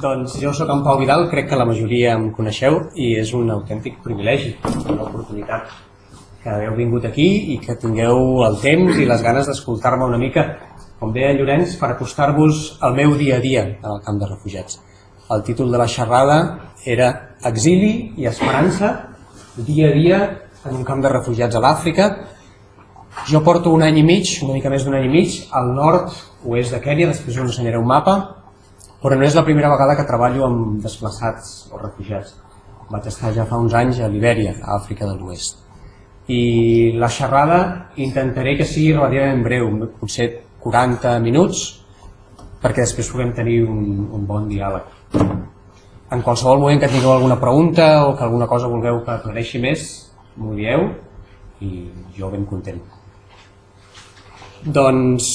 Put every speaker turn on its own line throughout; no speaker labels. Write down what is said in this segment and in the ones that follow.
Doncs jo sóc en Pau Vidal, crec que la majoria em coneixeu i és un autèntic privilegi, una oportunitat que heu vingut aquí i que tingueu el temps i les ganes d'escoltar-me una mica, com deia Llorenç, per acostar-vos al meu dia a dia en el camp de refugiats. El títol de la xerrada era Exili i esperança, dia a dia en un camp de refugiats a l'Àfrica. Jo porto un any i mig, una mica més d'un any i mig, al nord-oest de Kènia, després us ensenyaré un mapa, però no és la primera vegada que treballo amb desplaçats o refugiats. Vaig estar ja fa uns anys a Libèria, a Àfrica de l'Oest. I la xerrada intentaré que sigui relativament breu, potser 40 minuts, perquè després puguem tenir un, un bon diàleg. En qualsevol moment que tingueu alguna pregunta o que alguna cosa vulgueu que aclareixi més, m'ho dieu i jo ben content. Doncs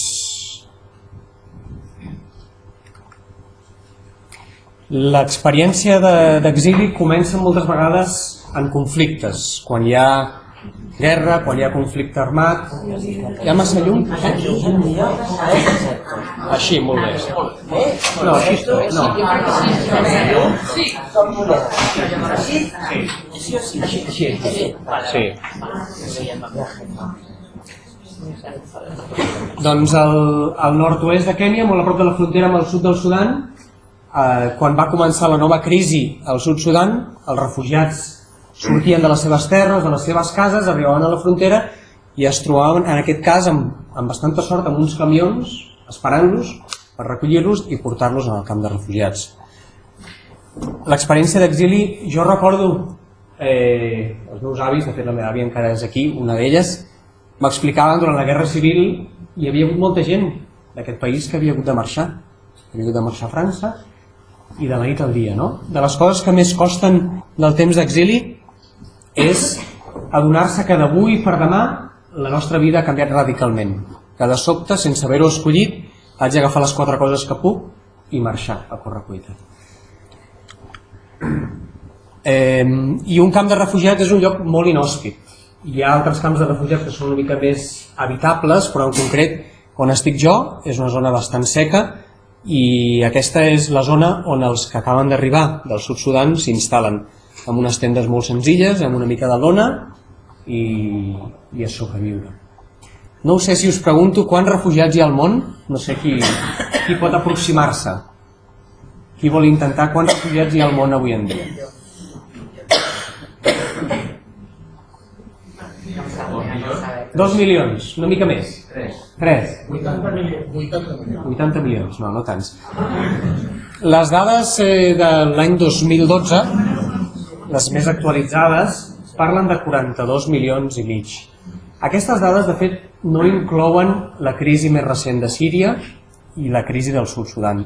l'experiència d'exili de, comença moltes vegades en conflictes, quan hi ha guerra, quan hi ha conflicte armat. Hi ha massa llum? Així, molt bé. No, així està. No. Sí. Doncs al, al nord-oest de Kènia, molt a prop de la frontera amb el sud del Sudan, eh, quan va començar la nova crisi al sud Sudan, els refugiats sortien de les seves terres, de les seves cases, arribaven a la frontera i es trobaven, en aquest cas, amb, amb bastanta sort, amb uns camions esperant-los per recollir-los i portar-los al camp de refugiats. L'experiència d'exili, jo recordo, eh, els meus avis, de fet la meva àvia encara és aquí, una d'elles, m'explicaven durant la Guerra Civil hi havia hagut molta gent d'aquest país que havia hagut de marxar. Havia hagut de marxar a França i de la nit al dia. No? De les coses que més costen del temps d'exili és adonar-se que d'avui per demà la nostra vida ha canviat radicalment. Que de sobte, sense haver-ho escollit, haig d'agafar les quatre coses que puc i marxar a cuita. Eh, I un camp de refugiats és un lloc molt inhòspit. Hi ha altres camps de refugiats que són una mica més habitables, però en concret on estic jo és una zona bastant seca i aquesta és la zona on els que acaben d'arribar del sud Sudan s'instal·len amb unes tendes molt senzilles, amb una mica de lona i, i a sobreviure. No sé si us pregunto quants refugiats hi ha al món, no sé qui, qui pot aproximar-se. Qui vol intentar quants refugiats hi ha al món avui en dia? Dos milions, una mica més. Tres. Tres. 80 milions. 80 milions, no, no tants. Les dades eh, de l'any 2012 les més actualitzades, parlen de 42 milions i mig. Aquestes dades, de fet, no inclouen la crisi més recent de Síria i la crisi del sud Sudan.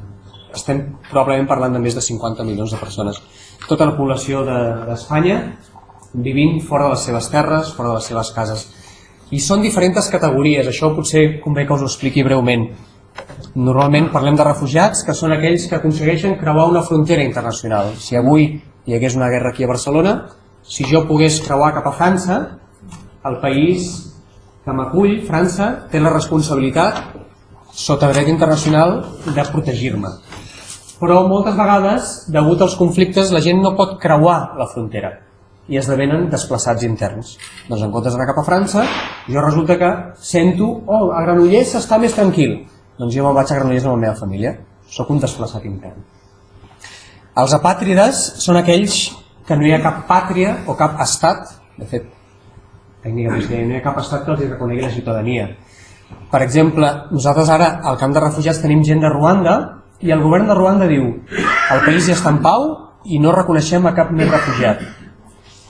Estem probablement parlant de més de 50 milions de persones. Tota la població d'Espanya de, vivint fora de les seves terres, fora de les seves cases. I són diferents categories, això potser convé que us ho expliqui breument. Normalment parlem de refugiats, que són aquells que aconsegueixen creuar una frontera internacional. Si avui hi hagués una guerra aquí a Barcelona, si jo pogués creuar cap a França, el país que m'acull, França, té la responsabilitat, sota dret internacional, de protegir-me. Però moltes vegades, degut als conflictes, la gent no pot creuar la frontera i esdevenen desplaçats interns. Doncs en comptes d'anar cap a França, jo resulta que sento, oh, a Granollers està més tranquil. Doncs jo me'n vaig a Granollers amb la meva família. Soc un desplaçat intern. Els apàtrides són aquells que no hi ha cap pàtria o cap estat, de fet, tècnicament no hi ha cap estat que els reconegui la ciutadania. Per exemple, nosaltres ara al camp de refugiats tenim gent de Ruanda i el govern de Ruanda diu el país ja està en pau i no reconeixem a cap més refugiat.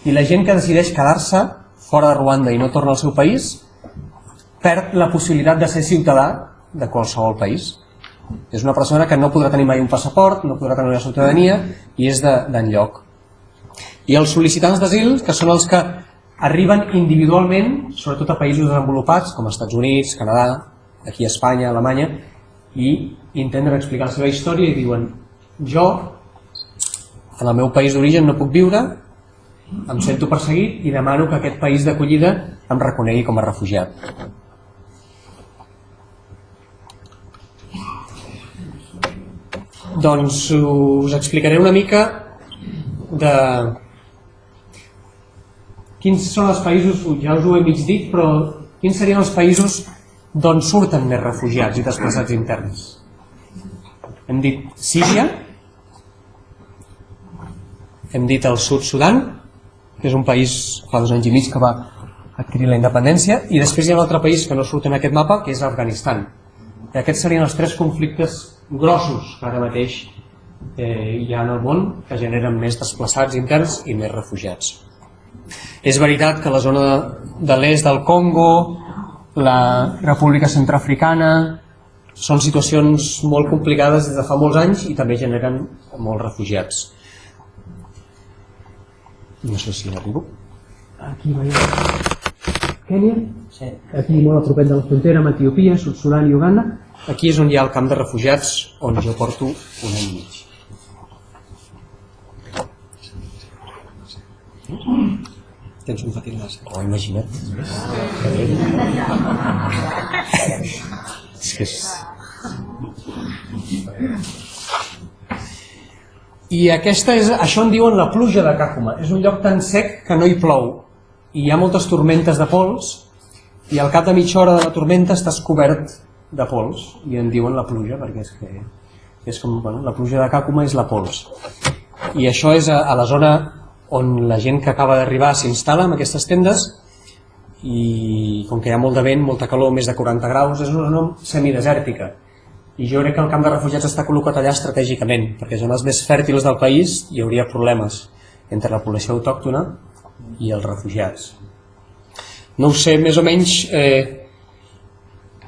I la gent que decideix quedar-se fora de Ruanda i no torna al seu país perd la possibilitat de ser ciutadà de qualsevol país. És una persona que no podrà tenir mai un passaport, no podrà tenir una ciutadania i és d'enlloc. De, I els sol·licitants d'asil, que són els que arriben individualment, sobretot a països desenvolupats, com Estats Units, Canadà, aquí a Espanya, Alemanya, i intenten explicar la seva història i diuen jo, en el meu país d'origen no puc viure, em sento perseguit i demano que aquest país d'acollida em reconegui com a refugiat. Doncs us explicaré una mica de quins són els països, ja us ho he mig dit, però quins serien els països d'on surten més refugiats i desplaçats interns. Hem dit Síria, hem dit el sud Sudan, que és un país fa dos anys i mig que va adquirir la independència, i després hi ha un altre país que no surt en aquest mapa, que és Afganistan. I aquests serien els tres conflictes grossos que ara mateix eh, hi ha en el món que generen més desplaçats interns i més refugiats. És veritat que la zona de, l'est del Congo, la República Centroafricana, són situacions molt complicades des de fa molts anys i també generen molts refugiats. No sé si arribo. Aquí veiem Kènia, sí. aquí molt a propet de la frontera amb Etiopia, Sud-Sudan i Uganda. Aquí és on hi ha el camp de refugiats on jo porto un any i mig. Tens un petit nas. Oh, imagina't. és que és... I aquesta és, això en diuen la pluja de Càcuma. És un lloc tan sec que no hi plou. I hi ha moltes tormentes de pols i al cap de mitja hora de la tormenta estàs cobert de pols. I en diuen la pluja perquè és que és com, bueno, la pluja de Càcuma és la pols. I això és a, a la zona on la gent que acaba d'arribar s'instal·la en aquestes tendes. I com que hi ha molt de vent, molta calor, més de 40 graus, és una zona semidesèrtica i jo crec que el camp de refugiats està col·locat allà estratègicament, perquè zones més fèrtils del país hi hauria problemes entre la població autòctona i els refugiats. No ho sé, més o menys eh,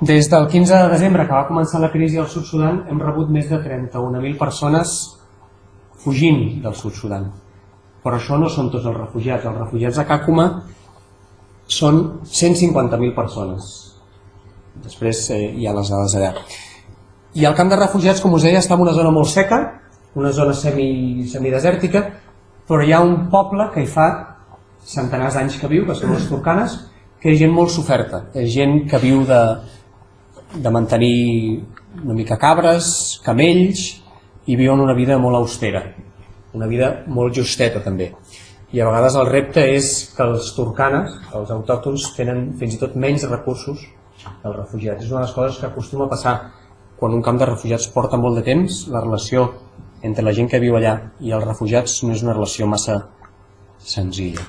des del 15 de desembre que va començar la crisi al Sud Sudan hem rebut més de 31.000 persones fugint del Sud Sudan. Però això no són tots els refugiats. Els refugiats a Càcuma són 150.000 persones. Després eh, hi ha les dades allà. I el camp de refugiats, com us deia, està en una zona molt seca, una zona semi, semidesèrtica, però hi ha un poble que hi fa centenars d'anys que viu, que són les turcanes, que és gent molt soferta, és gent que viu de, de mantenir una mica cabres, camells, i viuen una vida molt austera, una vida molt justeta també. I a vegades el repte és que els turcanes, els autòctons, tenen fins i tot menys recursos que els refugiats. És una de les coses que acostuma a passar quan un camp de refugiats porta molt de temps, la relació entre la gent que viu allà i els refugiats no és una relació massa senzilla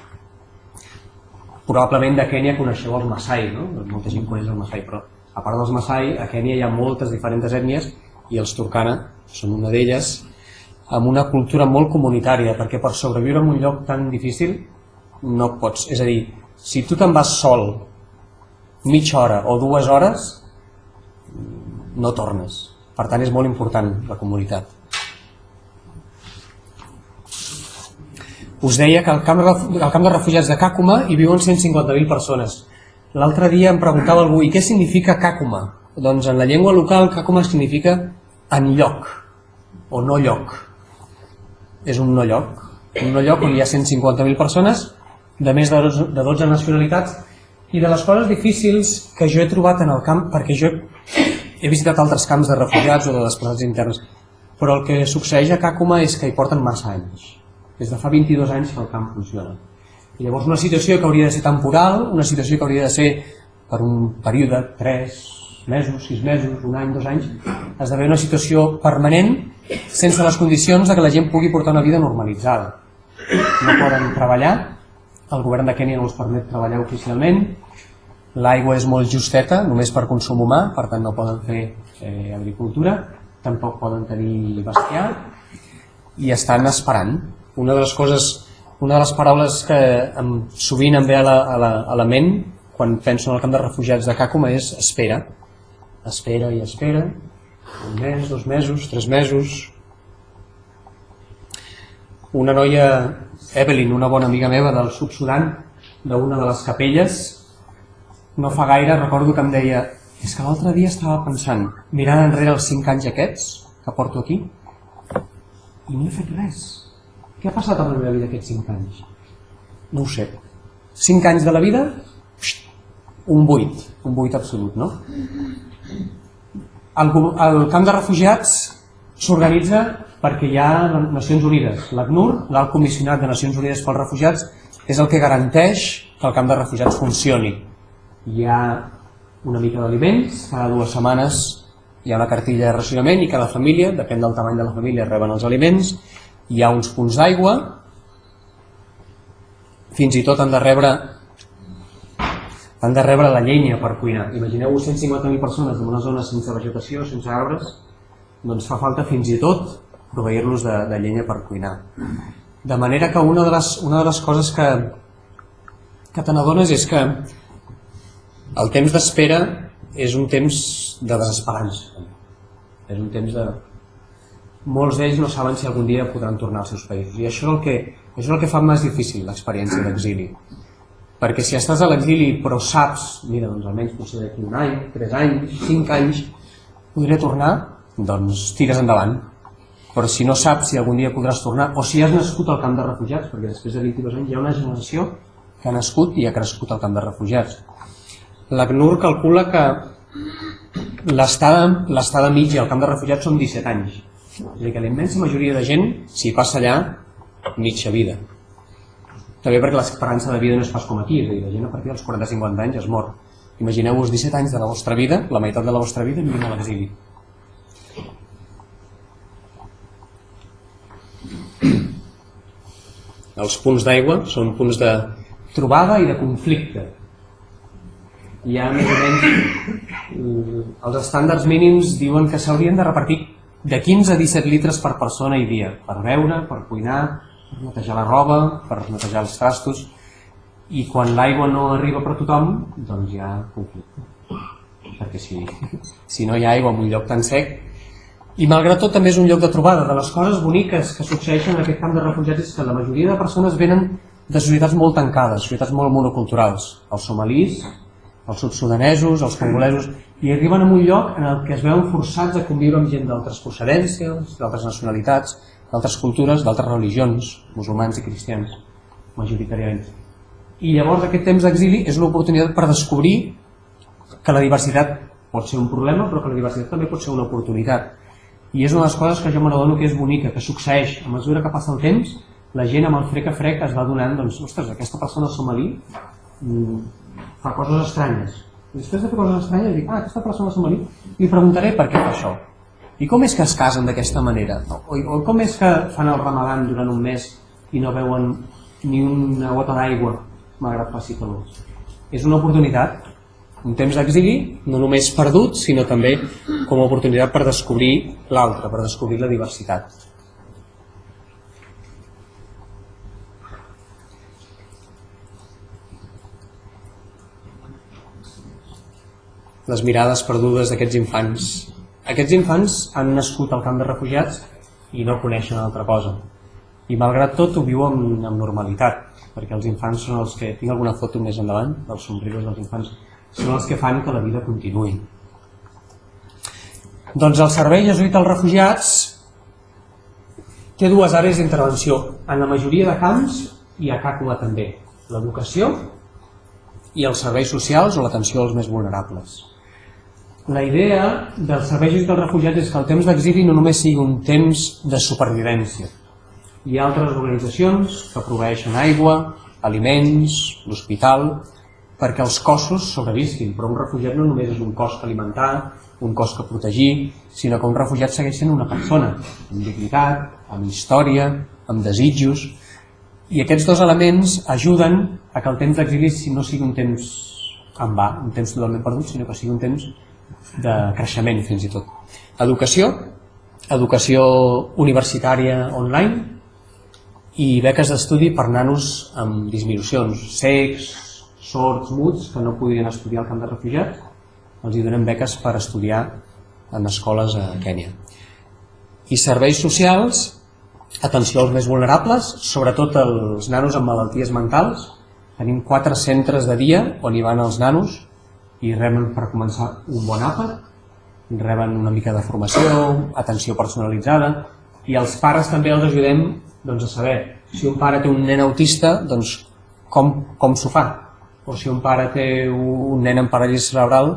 probablement de Kènia coneixeu els Masai, no? molta gent coneix el Masai, però a part dels Masai, a Kènia hi ha moltes diferents ètnies i els Turkana són una d'elles, amb una cultura molt comunitària, perquè per sobreviure en un lloc tan difícil no pots, és a dir, si tu te'n vas sol mitja hora o dues hores, no tornes. Per tant, és molt important la comunitat. Us deia que al camp, al camp de refugiats de Càcuma hi viuen 150.000 persones. L'altre dia em preguntava algú, i què significa Càcuma? Doncs en la llengua local Càcuma significa en lloc, o no lloc. És un no lloc. Un no lloc on hi ha 150.000 persones de més de 12 nacionalitats i de les coses difícils que jo he trobat en el camp, perquè jo he visitat altres camps de refugiats o de desplaçats interns, però el que succeeix a Càcuma és que hi porten massa anys des de fa 22 anys que el camp funciona. I llavors una situació que hauria de ser temporal, una situació que hauria de ser per un període, 3 mesos, 6 mesos, un any, dos anys, esdevé una situació permanent sense les condicions de que la gent pugui portar una vida normalitzada. No poden treballar, el govern de Kènia no els permet treballar oficialment, l'aigua és molt justeta, només per consum humà, per tant no poden fer eh, agricultura, tampoc poden tenir bestiar, i estan esperant una de les coses, una de les paraules que em, sovint em ve a la, a, la, a la ment quan penso en el camp de refugiats de Càcuma és espera. Espera i espera, un mes, dos mesos, tres mesos. Una noia, Evelyn, una bona amiga meva del Sud-Sudan, d'una de les capelles, no fa gaire recordo que em deia és que l'altre dia estava pensant, mirant enrere els cinc anys aquests que porto aquí, i no he fet res què ha passat amb la meva vida aquests 5 anys? No ho sé. 5 anys de la vida, un buit, un buit absolut, no? El, el camp de refugiats s'organitza perquè hi ha Nacions Unides. L'ACNUR, l'alt comissionat de Nacions Unides pels Refugiats, és el que garanteix que el camp de refugiats funcioni. Hi ha una mica d'aliments, cada dues setmanes hi ha una cartilla de racionament i cada família, depèn del tamany de la família, reben els aliments, hi ha uns punts d'aigua, fins i tot han de rebre han de rebre la llenya per cuinar. Imagineu-vos 150.000 persones en una zona sense vegetació, sense arbres, doncs fa falta fins i tot proveir-los de, de llenya per cuinar. De manera que una de les, una de les coses que, que te n'adones és que el temps d'espera és un temps de desesperança. És un temps de... Molts d'ells no saben si algun dia podran tornar als seus països. I això és el que, això és el que fa més difícil l'experiència d'exili. Perquè si estàs a l'exili però saps, mira, doncs almenys potser d'aquí un any, tres anys, cinc anys, podré tornar, doncs tires endavant. Però si no saps si algun dia podràs tornar, o si has nascut al camp de refugiats, perquè després de 22 anys hi ha una generació que ha nascut i ha crescut al camp de refugiats. L'ACNUR calcula que l'estada mitja al camp de refugiats són 17 anys. És a dir, que la immensa majoria de gent s'hi passa allà mitja vida. També perquè l'esperança de vida no és pas com aquí, és a dir, la gent a partir dels 40-50 anys es mor. Imagineu-vos 17 anys de la vostra vida, la meitat de la vostra vida vivint a l'exili. Els punts d'aigua són punts de trobada i de conflicte. Hi ha més o menys... Mm, els estàndards mínims diuen que s'haurien de repartir de 15 a 17 litres per persona i dia, per beure, per cuinar, per netejar la roba, per netejar els trastos, i quan l'aigua no arriba per tothom, doncs hi ha conflicte. Perquè si, si no hi ha aigua en un lloc tan sec... I malgrat tot també és un lloc de trobada. De les coses boniques que succeeixen en aquest camp de refugiats és que la majoria de persones venen de societats molt tancades, societats molt monoculturals. Els somalís, els subsudanesos, els congolesos, i arriben a un lloc en el que es veuen forçats a conviure amb gent d'altres procedències, d'altres nacionalitats, d'altres cultures, d'altres religions, musulmans i cristians, majoritàriament. I llavors aquest temps d'exili és l'oportunitat per descobrir que la diversitat pot ser un problema, però que la diversitat també pot ser una oportunitat. I és una de les coses que jo me n'adono que és bonica, que succeeix. A mesura que passa el temps, la gent amb el frec a frec es va donant, doncs, ostres, aquesta persona somalí mm, fa coses estranyes. I després de fer coses estranyes dic, ah, aquesta persona somalí, li preguntaré per què fa això i com és que es casen d'aquesta manera? O, o com és que fan el ramadan durant un mes i no veuen ni una gota d'aigua malgrat faci calor? És una oportunitat, un temps d'exili, no només perdut, sinó també com a oportunitat per descobrir l'altre, per descobrir la diversitat. Les mirades perdudes d'aquests infants aquests infants han nascut al camp de refugiats i no coneixen altra cosa. I malgrat tot ho viuen amb normalitat, perquè els infants són els que... Tinc alguna foto més endavant dels somriures dels infants. Són els que fan que la vida continuï. Doncs el servei jesuïta als refugiats té dues àrees d'intervenció. En la majoria de camps i a Càcula també. L'educació i els serveis socials o l'atenció als més vulnerables. La idea dels serveis dels refugiats és que el temps d'exili no només sigui un temps de supervivència. Hi ha altres organitzacions que proveeixen aigua, aliments, l'hospital, perquè els cossos sobrevisquin, però un refugiat no només és un cos que alimentar, un cos que protegir, sinó que un refugiat segueix sent una persona, amb dignitat, amb història, amb desitjos, i aquests dos elements ajuden a que el temps d'exili no sigui un temps en va, un temps totalment perdut, sinó que sigui un temps de creixement fins i tot. Educació, educació universitària online i beques d'estudi per nanos amb disminucions, secs, sords, muts, que no podien estudiar al camp de refugiats, els hi donem beques per estudiar en escoles a Kènia. I serveis socials, atenció als més vulnerables, sobretot els nanos amb malalties mentals. Tenim quatre centres de dia on hi van els nanos i reben per començar un bon àpat, reben una mica de formació, atenció personalitzada i els pares també els ajudem doncs, a saber si un pare té un nen autista, doncs com, com s'ho fa? O si un pare té un nen amb paràlisi cerebral,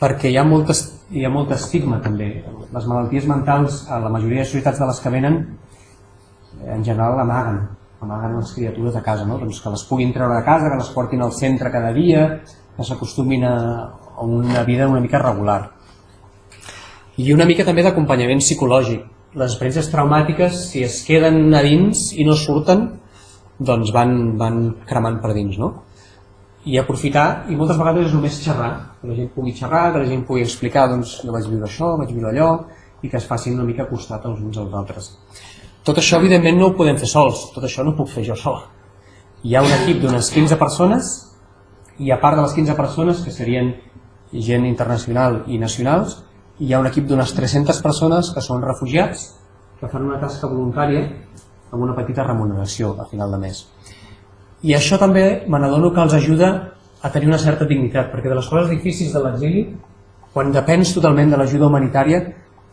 perquè hi ha, molt, hi ha molt estigma també. Les malalties mentals, a la majoria de societats de les que venen, en general amaguen, amaguen les criatures de casa, no? doncs que les puguin treure de casa, que les portin al centre cada dia, que s'acostumin a, una vida una mica regular. I una mica també d'acompanyament psicològic. Les experiències traumàtiques, si es queden a dins i no surten, doncs van, van cremant per dins. No? i aprofitar, i moltes vegades és només xerrar, que la gent pugui xerrar, que la gent pugui explicar, doncs jo vaig viure això, vaig viure allò, i que es facin una mica costat els uns als altres. Tot això, evidentment, no ho podem fer sols, tot això no ho puc fer jo sol. Hi ha un equip d'unes 15 persones, i a part de les 15 persones, que serien gent internacional i nacionals, hi ha un equip d'unes 300 persones que són refugiats, que fan una tasca voluntària amb una petita remuneració a final de mes. I això també me n'adono que els ajuda a tenir una certa dignitat, perquè de les coses difícils de l'exili, quan depens totalment de l'ajuda humanitària,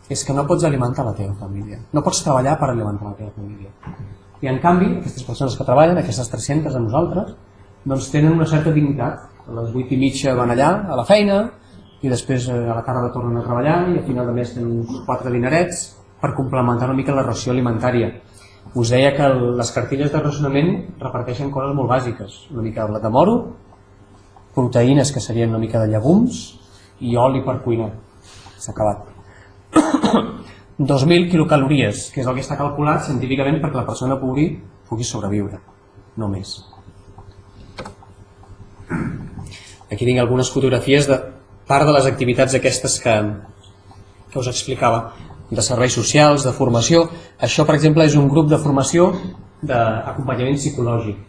és que no pots alimentar la teva família. No pots treballar per alimentar la teva família. I en canvi, aquestes persones que treballen, aquestes 300 a nosaltres, doncs tenen una certa dignitat. A les 8 i mitja van allà, a la feina, i després eh, a la tarda tornen a treballar i al final de mes tenen uns 4 dinerets per complementar una mica la ració alimentària us deia que les cartilles de racionament reparteixen coses molt bàsiques, una mica de blat de moro, proteïnes que serien una mica de llegums i oli per cuinar. S'ha acabat. 2.000 quilocalories, que és el que està calculat científicament perquè la persona pugui, pugui sobreviure, no més. Aquí tinc algunes fotografies de part de les activitats aquestes que, que us explicava de serveis socials, de formació. Això, per exemple, és un grup de formació d'acompanyament psicològic.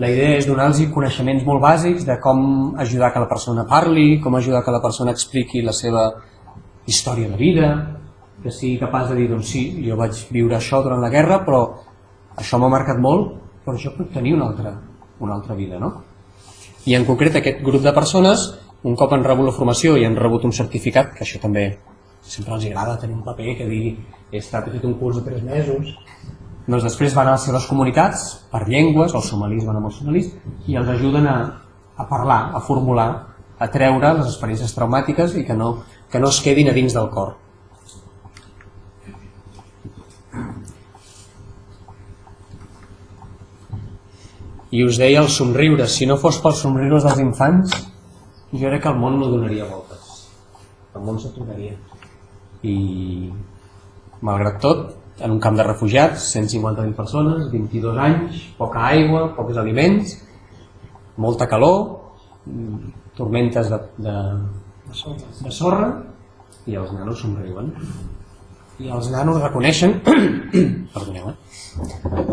La idea és donar-los coneixements molt bàsics de com ajudar que la persona parli, com ajudar que la persona expliqui la seva història de vida, que sigui capaç de dir, doncs sí, jo vaig viure això durant la guerra, però això m'ha marcat molt, però jo puc tenir una altra, una altra vida, no? I en concret aquest grup de persones, un cop han rebut la formació i han rebut un certificat, que això també sempre els agrada tenir un paper que digui he estat he fet un curs de 3 mesos doncs després van a les seves comunitats per llengües, els somalis van amb els somalis i els ajuden a, a parlar, a formular, a treure les experiències traumàtiques i que no, que no es quedin a dins del cor i us deia els somriures, si no fos pels somriures dels infants jo crec que el món no donaria voltes el món s'aturaria i malgrat tot en un camp de refugiats, 150.000 persones, 22 anys, poca aigua, pocs aliments, molta calor, tormentes de, de, de sorra i els nanos somriuen. I els nanos reconeixen, perdoneu, eh?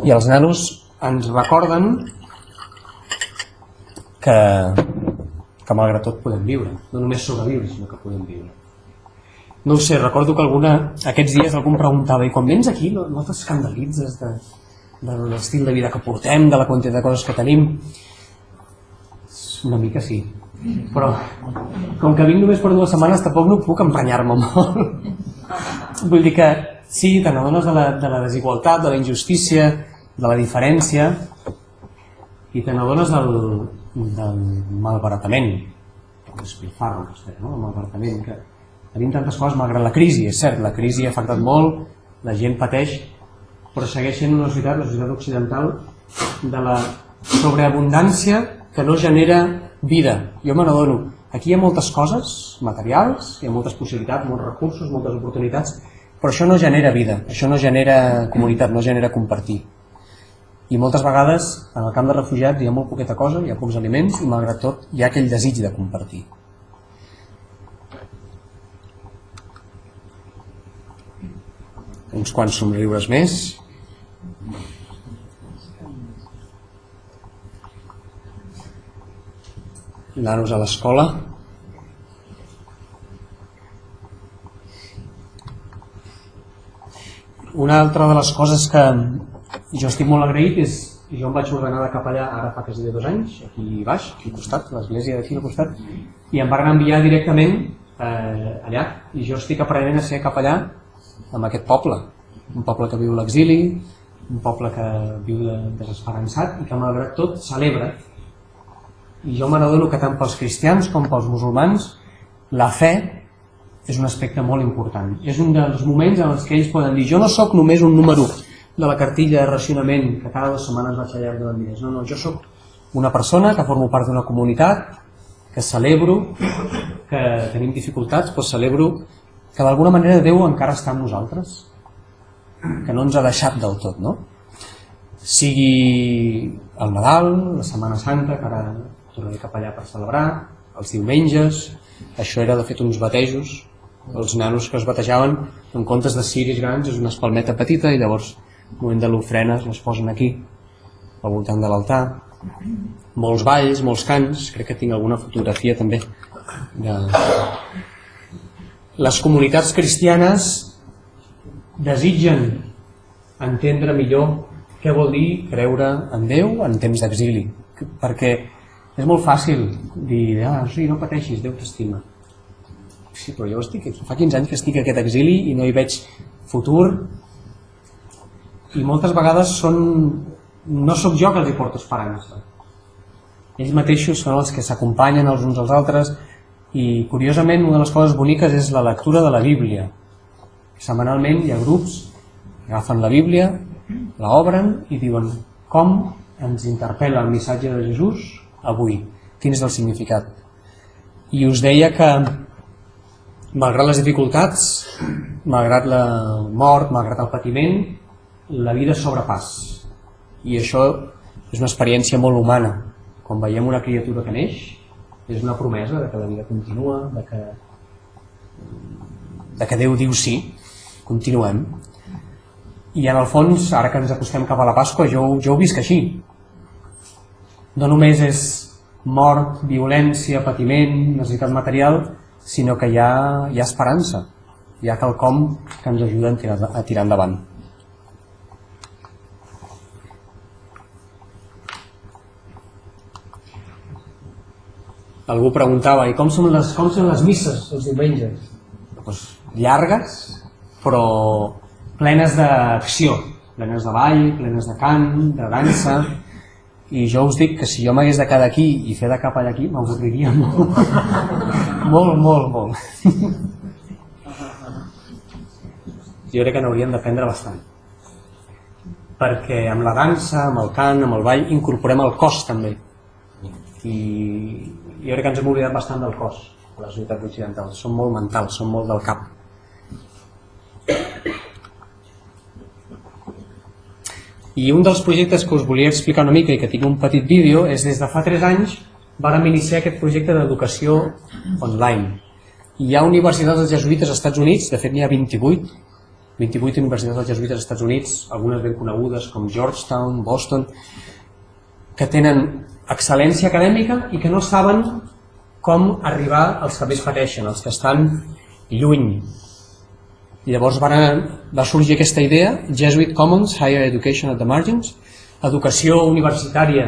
i els nanos ens recorden que, que malgrat tot podem viure, no només sobreviure, sinó que podem viure. No ho sé, recordo que alguna, aquests dies algú em preguntava i quan vens aquí no, no t'escandalitzes de, de l'estil de vida que portem, de la quantitat de coses que tenim? Una mica sí. Però com que vinc només per dues setmanes tampoc no puc emprenyar-me molt. Vull dir que sí, te n'adones de, la, de la desigualtat, de la injustícia de la diferència i te n'adones del, del malbaratament el despilfarro, no? el malbaratament que, tenim tantes coses malgrat la crisi, és cert, la crisi ha afectat molt, la gent pateix, però segueix sent una societat, la societat occidental, de la sobreabundància que no genera vida. Jo me n'adono, aquí hi ha moltes coses materials, hi ha moltes possibilitats, molts recursos, moltes oportunitats, però això no genera vida, això no genera comunitat, no genera compartir. I moltes vegades en el camp de refugiats hi ha molt poqueta cosa, hi ha pocs aliments i malgrat tot hi ha aquell desig de compartir. uns quants somriures més. Nanos a l'escola. Una altra de les coses que jo estic molt agraït és jo em vaig ordenar de capellà ara fa quasi dos anys, aquí baix, aquí al costat, l'església d'aquí al costat, i em van enviar directament eh, allà. I jo estic aprenent a ser capellà amb aquest poble, un poble que viu l'exili, un poble que viu de, desesperançat i que malgrat tot celebra. I jo me n'adono que tant pels cristians com pels musulmans la fe és un aspecte molt important. És un dels moments en els que ells poden dir jo no sóc només un número de la cartilla de racionament que cada dues setmanes vaig allà donant diners. No, no, jo sóc una persona que formo part d'una comunitat, que celebro que tenim dificultats, però celebro que d'alguna manera Déu encara està amb nosaltres, que no ens ha deixat del tot, no? Sigui el Nadal, la Setmana Santa, que ara tornaré cap allà per celebrar, els diumenges, això era de fet uns batejos, els nanos que es batejaven en comptes de ciris grans és una espalmeta petita i llavors al moment de l'ofrena les posen aquí al voltant de l'altar. Molts balls, molts cants crec que tinc alguna fotografia també de... les comunitats cristianes desitgen entendre millor què vol dir creure en Déu en temps d'exili. Perquè és molt fàcil dir, ah, sí, no pateixis, Déu t'estima. Sí, però jo estic, fa 15 anys que estic a aquest exili i no hi veig futur i moltes vegades són, no sóc jo que els hi porto esperança ells mateixos són els que s'acompanyen els uns als altres i curiosament una de les coses boniques és la lectura de la Bíblia. Setmanalment hi ha grups que agafen la Bíblia la obren i diuen com ens interpel·la el missatge de Jesús avui, quin és el significat? I us deia que malgrat les dificultats, malgrat la mort, malgrat el patiment, la vida sobrepàs. I això és una experiència molt humana. Quan veiem una criatura que neix, és una promesa de que la vida continua, de que, de que Déu diu sí, continuem. I en el fons, ara que ens acostem cap a la Pasqua, jo, jo ho visc així. No només és mort, violència, patiment, necessitat material, sinó que hi ha, hi ha esperança, hi ha quelcom que ens ajuda a tirar, a tirar endavant. Algú preguntava, i com són les, com són les misses els diumenges? Pues, llargues, però plenes d'acció, plenes de ball, plenes de cant, de dansa, i jo us dic que si jo m'hagués de quedar aquí i fer de cap allà aquí, m'avorriria molt. molt, molt, molt. jo crec que n'hauríem d'aprendre bastant. Perquè amb la dansa, amb el cant, amb el ball, incorporem el cos també. I jo crec que ens hem oblidat bastant del cos, les societats occidentals. Són molt mentals, són molt del cap. I un dels projectes que us volia explicar una mica i que tinc un petit vídeo és des de fa 3 anys vàrem iniciar aquest projecte d'educació online. Hi ha universitats dels jesuïtes als Estats Units, de fet n'hi ha 28, 28 universitats dels jesuïtes als Estats Units, algunes ben conegudes com Georgetown, Boston, que tenen excel·lència acadèmica i que no saben com arribar als que més pateixen, els que estan lluny i llavors va, va sorgir aquesta idea, Jesuit Commons, Higher Education at the Margins, educació universitària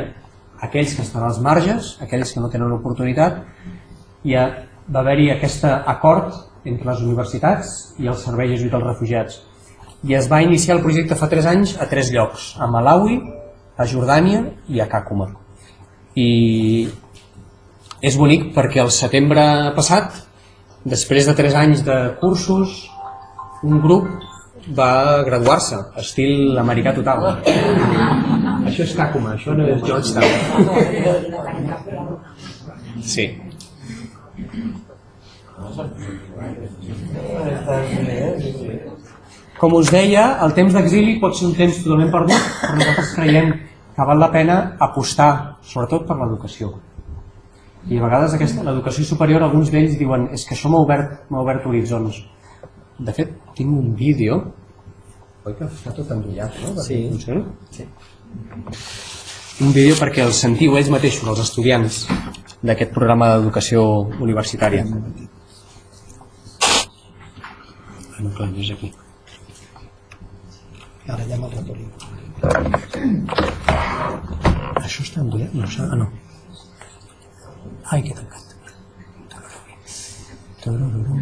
aquells que estan als marges, aquells que no tenen oportunitat, i va haver-hi aquest acord entre les universitats i el Servei Jesuit als Refugiats. I es va iniciar el projecte fa 3 anys a tres llocs, a Malawi, a Jordània i a Kakuma. I és bonic perquè el setembre passat, després de 3 anys de cursos, un grup va graduar-se, estil americà total. això és Takuma, això no és Georgetown. Sí. Com us deia, el temps d'exili pot ser un temps totalment perdut, però nosaltres creiem que val la pena apostar, sobretot per l'educació. I a vegades l'educació superior, alguns d'ells diuen és que això m'ha obert, obert horitzons de fet, tinc un vídeo, oi que està tot enrotllat, no?
Sí.
Funciona? Sí. Un vídeo perquè el sentiu ells mateixos, els estudiants d'aquest programa d'educació universitària. Ah, no, clar, no és aquí.
Ara ja el ratolí.
Això està endollat? No, això... Ah, no. Ai, que tancat. Tararum.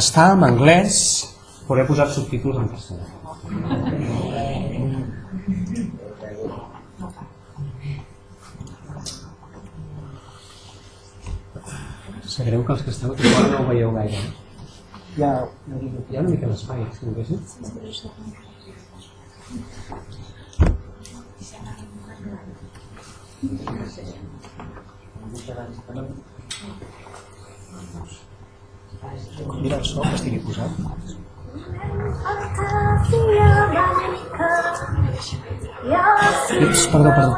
Està en anglès, però he posat subtítols en castellà. Sap greu que els que esteu aquí no ho veieu gaire. Hi ha, hi ha una mica d'espai, si no haguessin. Mira el so que estigui posat. Ups, perdó, perdó.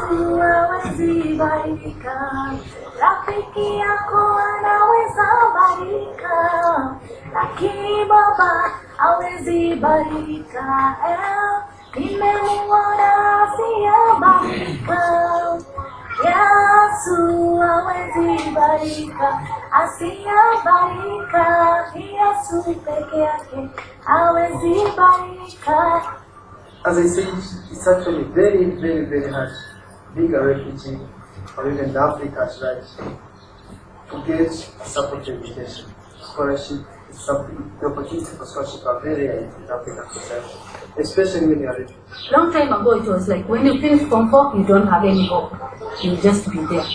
Senhor assim vai ficar. Rafiki meu weza barika. Lakini e barika. Nimemuona siya barika. Yesu hawezi barika. Asiya barika. Yesu peke yake hawezi barika.
As I said, it's actually very, very, very hard. A refugee or even the Africans, right? To get support education, scholarship, something, the opportunity for scholarship are very high in Africa, especially when you are refugee.
Long time ago, it was like when you finish Form 4, you don't have any hope. You just be there.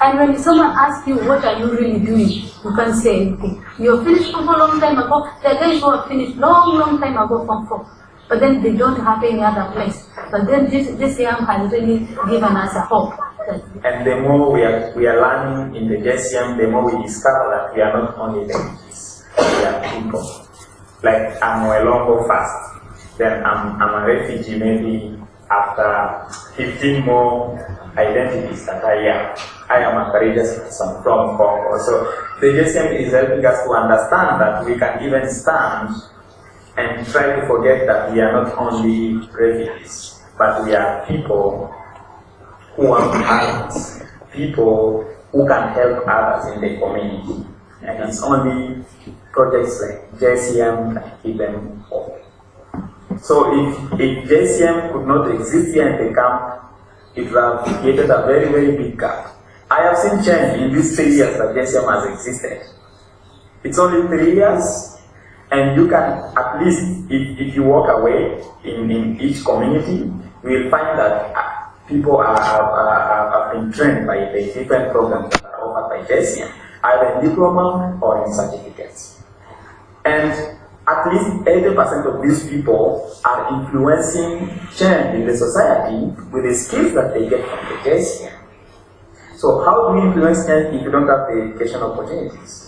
And when someone asks you, what are you really doing? You can't say anything. You finished Form 4 long time ago. Are guys who have finished long, long time ago Form 4. But then they don't have any other place. But then this, this young has really given us a hope.
And the more we are, we are learning in the JCM, the more we discover that we are not only refugees, we are people. Like I'm a Mwelongo first, then I'm, I'm a refugee maybe after 15 more identities that I am. I am a courageous person from Congo. So the JCM is helping us to understand that we can even stand and try to forget that we are not only refugees, but we are people who are parents, people who can help others in the community. And it's only projects like JCM can keep them up. So if, if JCM could not exist here in the camp, it would have created a very, very big gap. I have seen change in these three years that JCM has existed. It's only three years, and you can at least, if, if you walk away in, in each community, you will find that uh, people are, are, are, have been trained by the different programs that are offered by JCM, either in diploma or in certificates. And at least 80% of these people are influencing change in the society with the skills that they get from the JCM. So how do you influence change if you don't have the education opportunities?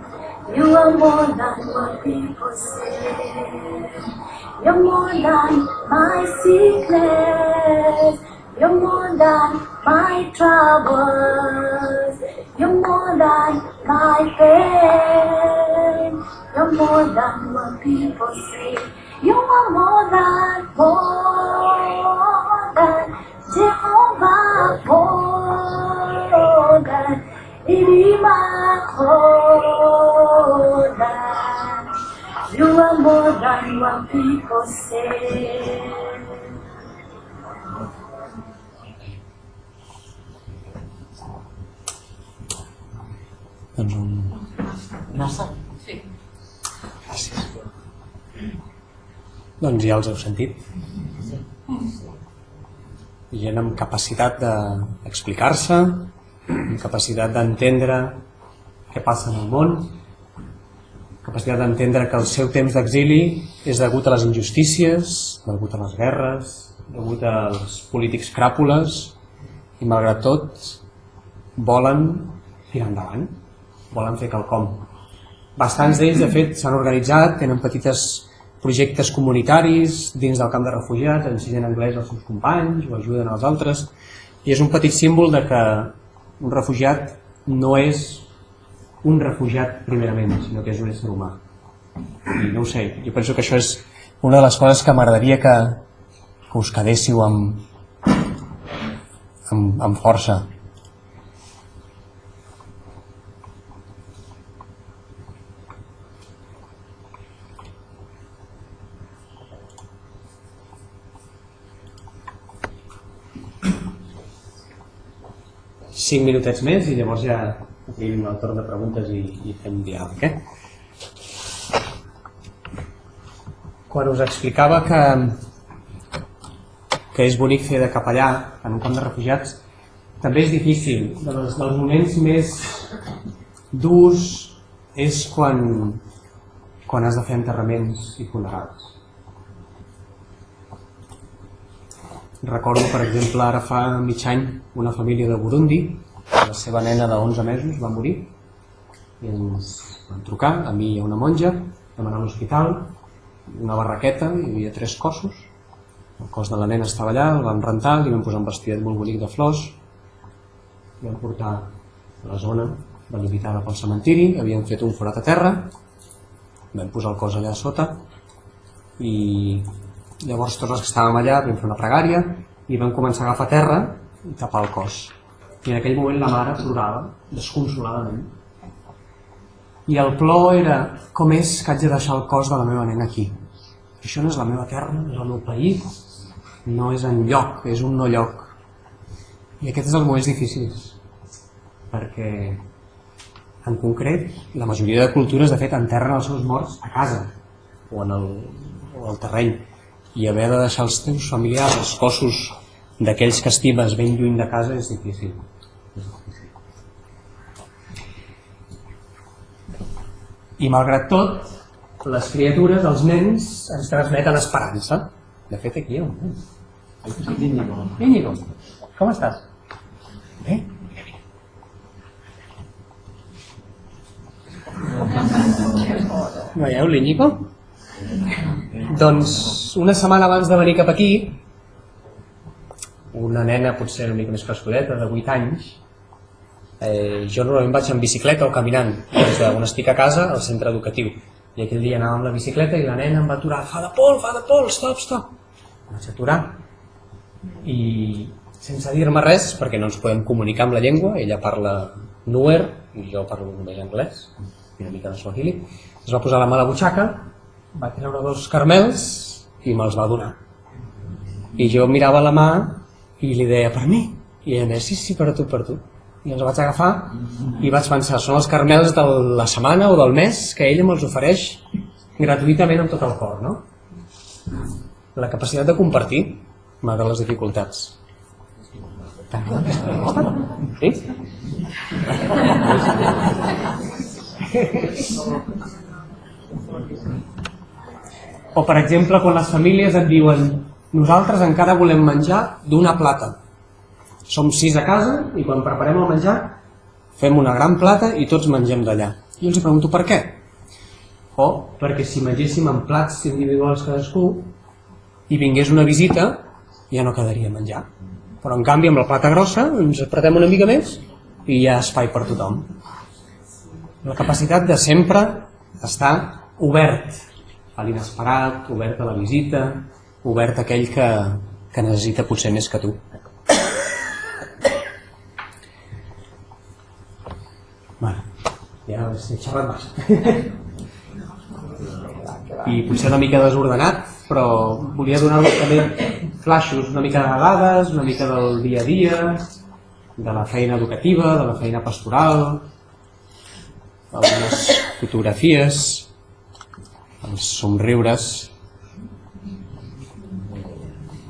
You are more than what people say. You're more than my sickness. You're more than my troubles. You're more than my pain. You're more than what people say. You are more than, more than Jehovah, more than Irima, more what people say.
Doncs un... Doncs ja els heu sentit. Gent amb capacitat d'explicar-se, amb capacitat d'entendre què passa en el món, capacitat d'entendre que el seu temps d'exili és degut a les injustícies, degut a les guerres, degut als polítics cràpules, i malgrat tot volen tirar endavant, volen fer quelcom. Bastants d'ells, de fet, s'han organitzat, tenen petites projectes comunitaris dins del camp de refugiats, ensenyen anglès als seus companys o ajuden als altres, i és un petit símbol de que un refugiat no és un refugiat primerament, sinó que és un ésser humà. I no ho sé, jo penso que això és una de les coses que m'agradaria que, que us quedéssiu amb, amb, amb força. cinc minutets més i llavors ja tenim el torn de preguntes i, i fem diàleg. Eh? Quan us explicava que, que és bonic fer de capellà en un camp de refugiats, també és difícil. Dels, dels moments més durs és quan, quan has de fer enterraments i funerals. Recordo, per exemple, ara fa mig any una família de Burundi, la seva nena de 11 mesos va morir i ens van trucar, a mi i a una monja, vam anar a l'hospital, una barraqueta, hi havia tres cossos, el cos de la nena estava allà, el vam rentar, li vam posar un vestidet molt bonic de flors, i vam portar a la zona delimitada pel cementiri, havíem fet un forat a terra, vam posar el cos allà sota i Llavors tots els que estàvem allà vam fer una pregària i vam començar a agafar terra i tapar el cos. I en aquell moment la mare plorava desconsoladament. I el plor era com és que haig de deixar el cos de la meva nena aquí. Això no és la meva terra, no és el meu país, no és en lloc, és un no lloc. I aquest és els moments difícils, perquè en concret la majoria de cultures de fet enterren els seus morts a casa o en el, o al terreny i haver de deixar els teus familiars, els cossos d'aquells que estimes ben lluny de casa és difícil. És difícil. I malgrat tot, les criatures, els nens, ens transmeten esperança. De fet, aquí hi ha un nen. Íñigo. Íñigo, com estàs? Bé? Veieu l'Íñigo? Doncs una setmana abans de venir cap aquí, una nena potser una mica més cascudeta, de 8 anys, eh, jo normalment vaig en bicicleta o caminant, des d'on estic a casa al centre educatiu. I aquell dia anava amb la bicicleta i la nena em va aturar, fa de pol, fa de pol, stop, stop. Em vaig aturar i sense dir-me res, perquè no ens podem comunicar amb la llengua, ella parla Nuer i jo parlo només anglès, i una mica de Swahili, es va posar la mà a la butxaca va treure dos carmels i me'ls va donar. I jo mirava la mà i li deia, per mi? I ella deia, sí, sí, per a tu, per tu. I els vaig agafar i vaig pensar, són els carmels de la setmana o del mes que ella me'ls ofereix gratuïtament amb tot el cor, no? La capacitat de compartir, malgrat les dificultats. Sí? O, per exemple, quan les famílies et diuen nosaltres encara volem menjar d'una plata. Som sis a casa i quan preparem el menjar fem una gran plata i tots mengem d'allà. I els pregunto per què. O perquè si mengéssim en plats individuals cadascú i vingués una visita ja no quedaria menjar. Però en canvi amb la plata grossa ens apretem una mica més i hi ha espai per tothom. La capacitat de sempre estar obert a l'inesperat, obert a la visita, obert a aquell que, que necessita potser més que tu. Bueno, ja he xerrat massa. I potser una mica desordenat, però volia donar-vos també flaixos, una mica de dades, una mica del dia a dia, de la feina educativa, de la feina pastoral, algunes fotografies, els somriures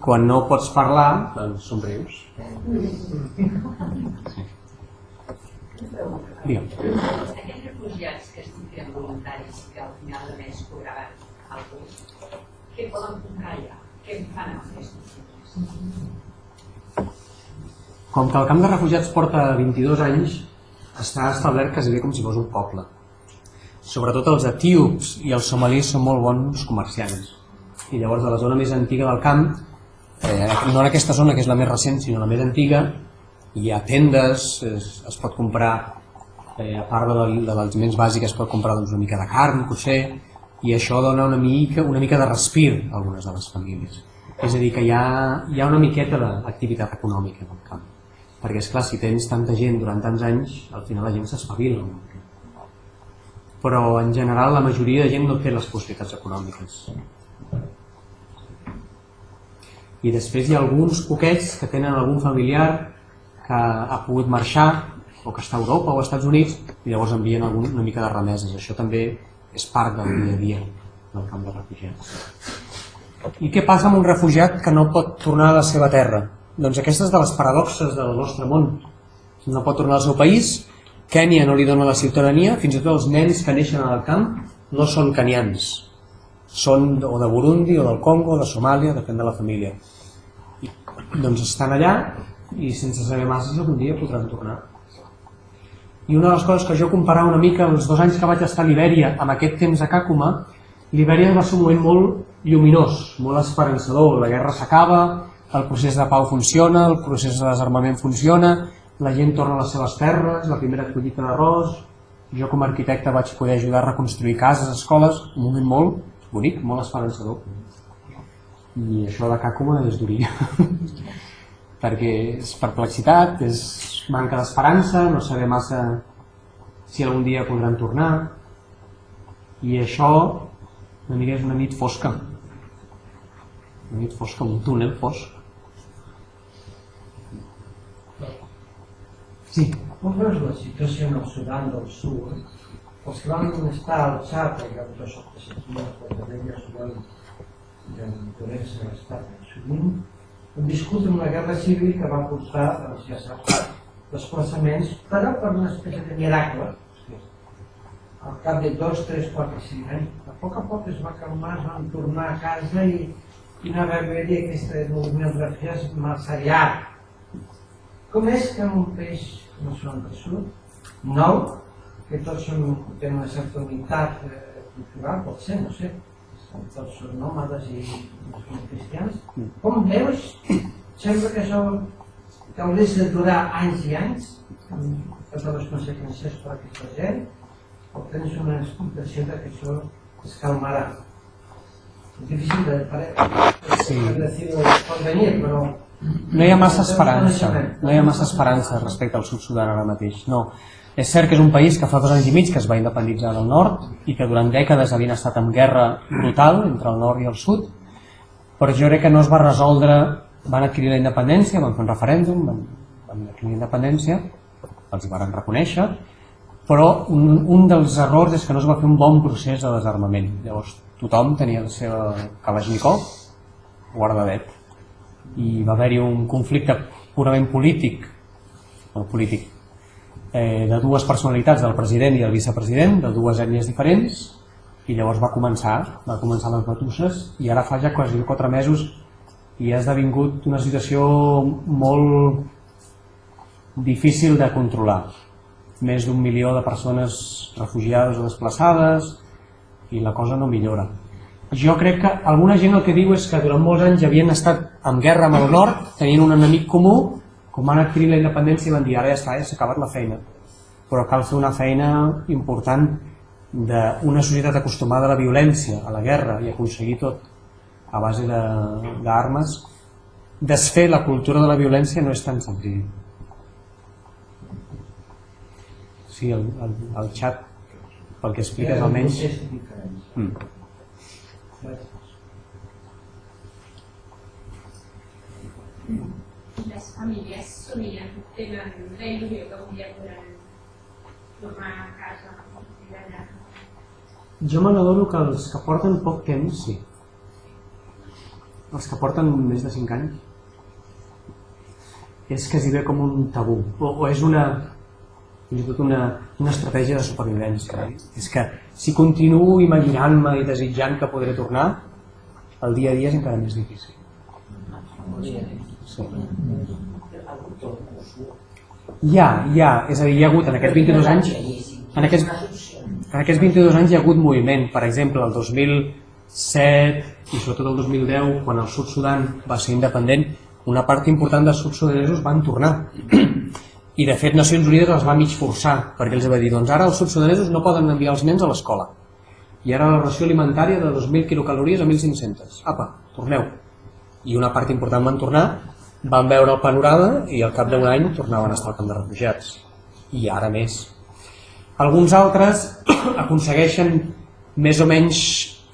quan no pots parlar doncs somrius sí. Digue'm.
Aquells refugiats que estiguin voluntaris que al final de mes cobraran alguns, què poden comprar allà? Què en fan amb aquests
Com que el camp de refugiats porta 22 anys, està establert quasi com si fos un poble sobretot els etíops i els somalis són molt bons comerciants. I llavors de la zona més antiga del camp, eh, no en aquesta zona que és la més recent, sinó la més antiga, hi ha tendes, es, es pot comprar, eh, a part de, de l'aliments bàsics, es pot comprar doncs, una mica de carn, potser, i això dona una mica, una mica de respir a algunes de les famílies. És a dir, que hi ha, hi ha una miqueta d'activitat econòmica en el camp. perquè és clar, si tens tanta gent durant tants anys, al final la gent s'espavila. Però en general la majoria de gent no té les possibilitats econòmiques. I després hi ha alguns poquets que tenen algun familiar que ha pogut marxar o que està a Europa o als Estats Units i llavors envien algun, una mica de remeses. Això també és part del dia a dia del camp de refugiats. I què passa amb un refugiat que no pot tornar a la seva terra? Doncs aquestes de les paradoxes del nostre món. No pot tornar al seu país, Kènia no li dona la ciutadania, fins i tot els nens que neixen al camp no són canians, són o de Burundi o del Congo o de Somàlia, depèn de la família. I, doncs estan allà i sense saber massa algun dia podran tornar. I una de les coses que jo comparava una mica els dos anys que vaig estar a Libèria amb aquest temps a Càcuma, Libèria va ser un moment molt lluminós, molt esperançador. La guerra s'acaba, el procés de pau funciona, el procés de desarmament funciona, la gent torna a les seves terres, la primera collita d'arròs, jo com a arquitecte vaig poder ajudar a reconstruir cases, escoles, un moment molt bonic, molt esperançador. I això de Càcuma és duria, perquè és perplexitat, és manca d'esperança, no saber massa si algun dia podran tornar, i això una mica és una nit fosca, una nit fosca, un túnel fosc. Sí.
Com veus la situació en el Sudan del Sud? Els que van estar al Txad, que jo soc de Sequia, de Vella Sudan, de Duresa, l'estat sovint, viscut en una guerra civil que va portar, doncs ja saps, desplaçaments, però per una espècie de miracle, al cap de dos, tres, quatre, cinc anys, a poc a poc es va calmar, es van tornar a casa i, i no va haver-hi aquest moviment de refugiats massa llarg. Com és que un com el Sudan del Sud, nou, que tots som, tenen una certa unitat eh, cultural, pot ser, no sé, són nòmades i són cristians, com veus, sembla que això que hauria de durar anys i anys, amb totes les conseqüències per a aquesta gent, o tens una expectació que això es calmarà. És difícil de, de,
Sí.
de dir pot venir, però
No hi ha massa esperança, no hi ha massa esperança respecte al sud Sudan ara mateix, no. És cert que és un país que fa dos anys i mig que es va independitzar del nord i que durant dècades havien estat en guerra brutal entre el nord i el sud, però jo crec que no es va resoldre, van adquirir la independència, van fer un referèndum, van, van adquirir la independència, els hi van reconèixer, però un, un dels errors és que no es va fer un bon procés de desarmament. Llavors tothom tenia la seva Kalashnikov guardadet i va haver-hi un conflicte purament polític, no polític, eh, de dues personalitats, del president i el vicepresident, de dues ètnies diferents, i llavors va començar, va començar les batusses, i ara fa ja quasi quatre mesos i ha esdevingut una situació molt difícil de controlar. Més d'un milió de persones refugiades o desplaçades, i la cosa no millora. Jo crec que alguna gent el que diu és que durant molts anys havien estat en guerra amb el nord, tenint un enemic comú, com van adquirir la independència i van dir ara ja està, ja s'ha acabat la feina. Però cal fer una feina important d'una societat acostumada a la violència, a la guerra i aconseguir tot a base de- d'armes. Desfer la cultura de la violència no és tan senzill. Sí, el, el, el xat, pel que expliques almenys...
És diferent.
Mm.
Les famílies somien, tenen la il·lusió que podran tornar a casa i allà.
Jo me n'adono que els que porten poc temps, sí. Els que porten més de 5 anys, és quasi bé com un tabú, o, o és una, fins i tot una, una estratègia de supervivència. Eh? És que si continuo imaginant-me i desitjant que podré tornar, el dia a dia és encara més difícil. Sí. Hi ha, és a dir, hi ha hagut en aquests 22 anys, en aquests, en aquests 22 anys hi ha hagut moviment, per exemple, el 2007 i sobretot el 2010, quan el Sud Sudan va ser independent, una part important dels sud-sudanesos van tornar. I de fet Nacions Unides els va mig forçar, perquè els va dir, doncs ara els sud-sudanesos no poden enviar els nens a l'escola. I ara la ració alimentària de 2.000 quilocalories a 1.500. Apa, torneu. I una part important van tornar, van veure el panorama i al cap d'un any tornaven a estar al camp de refugiats. I ara més. Alguns altres aconsegueixen més o menys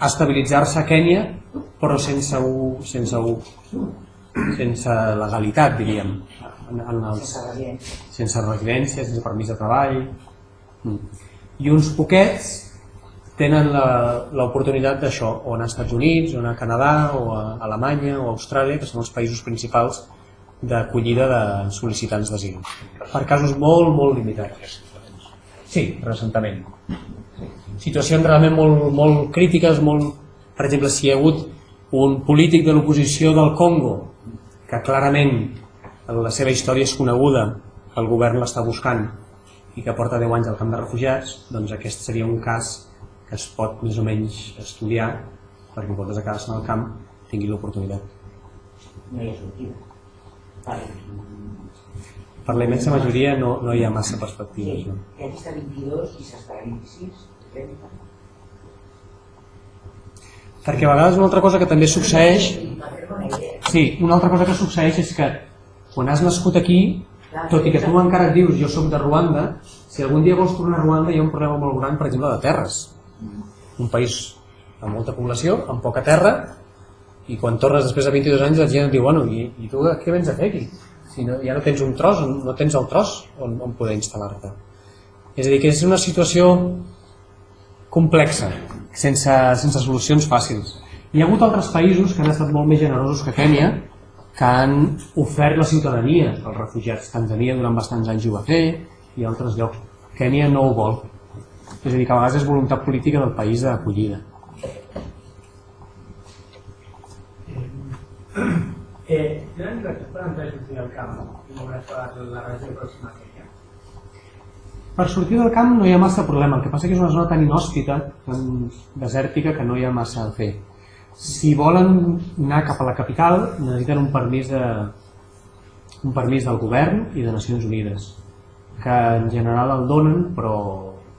estabilitzar-se a Kènia, però sense, u, sense, u, sense legalitat, diríem. En, en els, sense residència, sense permís de treball. Mm. I uns poquets tenen la- l'oportunitat d'això, o anar als Estats Units, o anar a Canadà, o a Alemanya, o a Austràlia, que són els països principals d'acollida de sol·licitants d'asil. Per casos molt, molt limitats. Sí, reassentament. Situacions realment molt, molt crítiques, molt... per exemple, si hi ha hagut un polític de l'oposició del Congo, que clarament la seva història és coneguda, el govern l'està buscant i que porta 10 anys al camp de refugiats, doncs aquest seria un cas que es pot més o menys estudiar perquè en comptes de quedar-se en el camp tingui l'oportunitat.
No hi ha sortida.
Per la immensa majoria no, no hi ha massa perspectives.
Sí,
No?
està 22 i s'està a 26, 30.
Perquè a vegades una altra cosa que també succeeix. Sí, una altra cosa que succeeix és que quan has nascut aquí, tot i que tu encara et dius jo sóc de Ruanda, si algun dia vols tornar a Ruanda hi ha un problema molt gran, per exemple, de terres. Un país amb molta població, amb poca terra, i quan tornes després de 22 anys la gent et diu, bueno, i, i tu què vens a fer aquí? Si no, ja no tens un tros, no tens el tros on, on poder instal·lar-te. És a dir, que és una situació complexa, sense, sense solucions fàcils. Hi ha hagut altres països que han estat molt més generosos que Kènia, que han ofert la ciutadania als refugiats. Tanzania durant bastants anys ho va fer i altres llocs. Kènia no ho vol. És a dir, que a vegades és voluntat política del país d'acollida.
Eh, tenen recursos per entrar a sortir del camp i la regió pròxima a Kènia?
Per sortir del camp no hi ha massa problema, el que passa que és una zona tan inhòspita, tan desèrtica, que no hi ha massa a fer. Si volen anar cap a la capital, necessiten un permís, de, un permís del govern i de Nacions Unides, que en general el donen, però,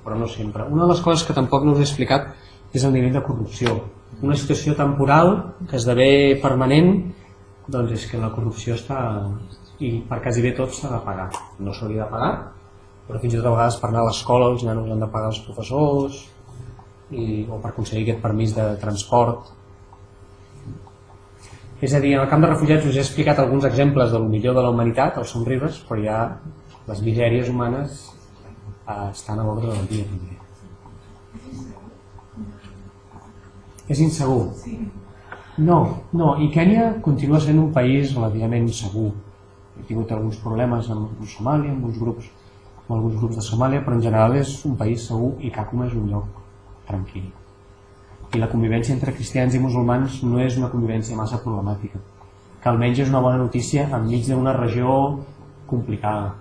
però no sempre. Una de les coses que tampoc no us he explicat és el nivell de corrupció. Una situació temporal que esdevé permanent, doncs és que la corrupció està... i per quasi bé tot s'ha de pagar. No s'hauria de pagar, però fins i tot a vegades per anar a l'escola els nanos han de pagar els professors i, o per aconseguir aquest permís de transport és a dir, en el camp de refugiats us he explicat alguns exemples del millor de la humanitat, els somriures, però ja les misèries humanes eh, estan a l'ordre del dia també. És insegur? No, no, i Kènia continua sent un país relativament segur. He tingut alguns problemes amb, Somàlia, amb uns grups amb alguns grups de Somàlia, però en general és un país segur i Kakuma és un lloc tranquil. I la convivència entre cristians i musulmans no és una convivència massa problemàtica, que almenys és una bona notícia enmig d'una regió complicada.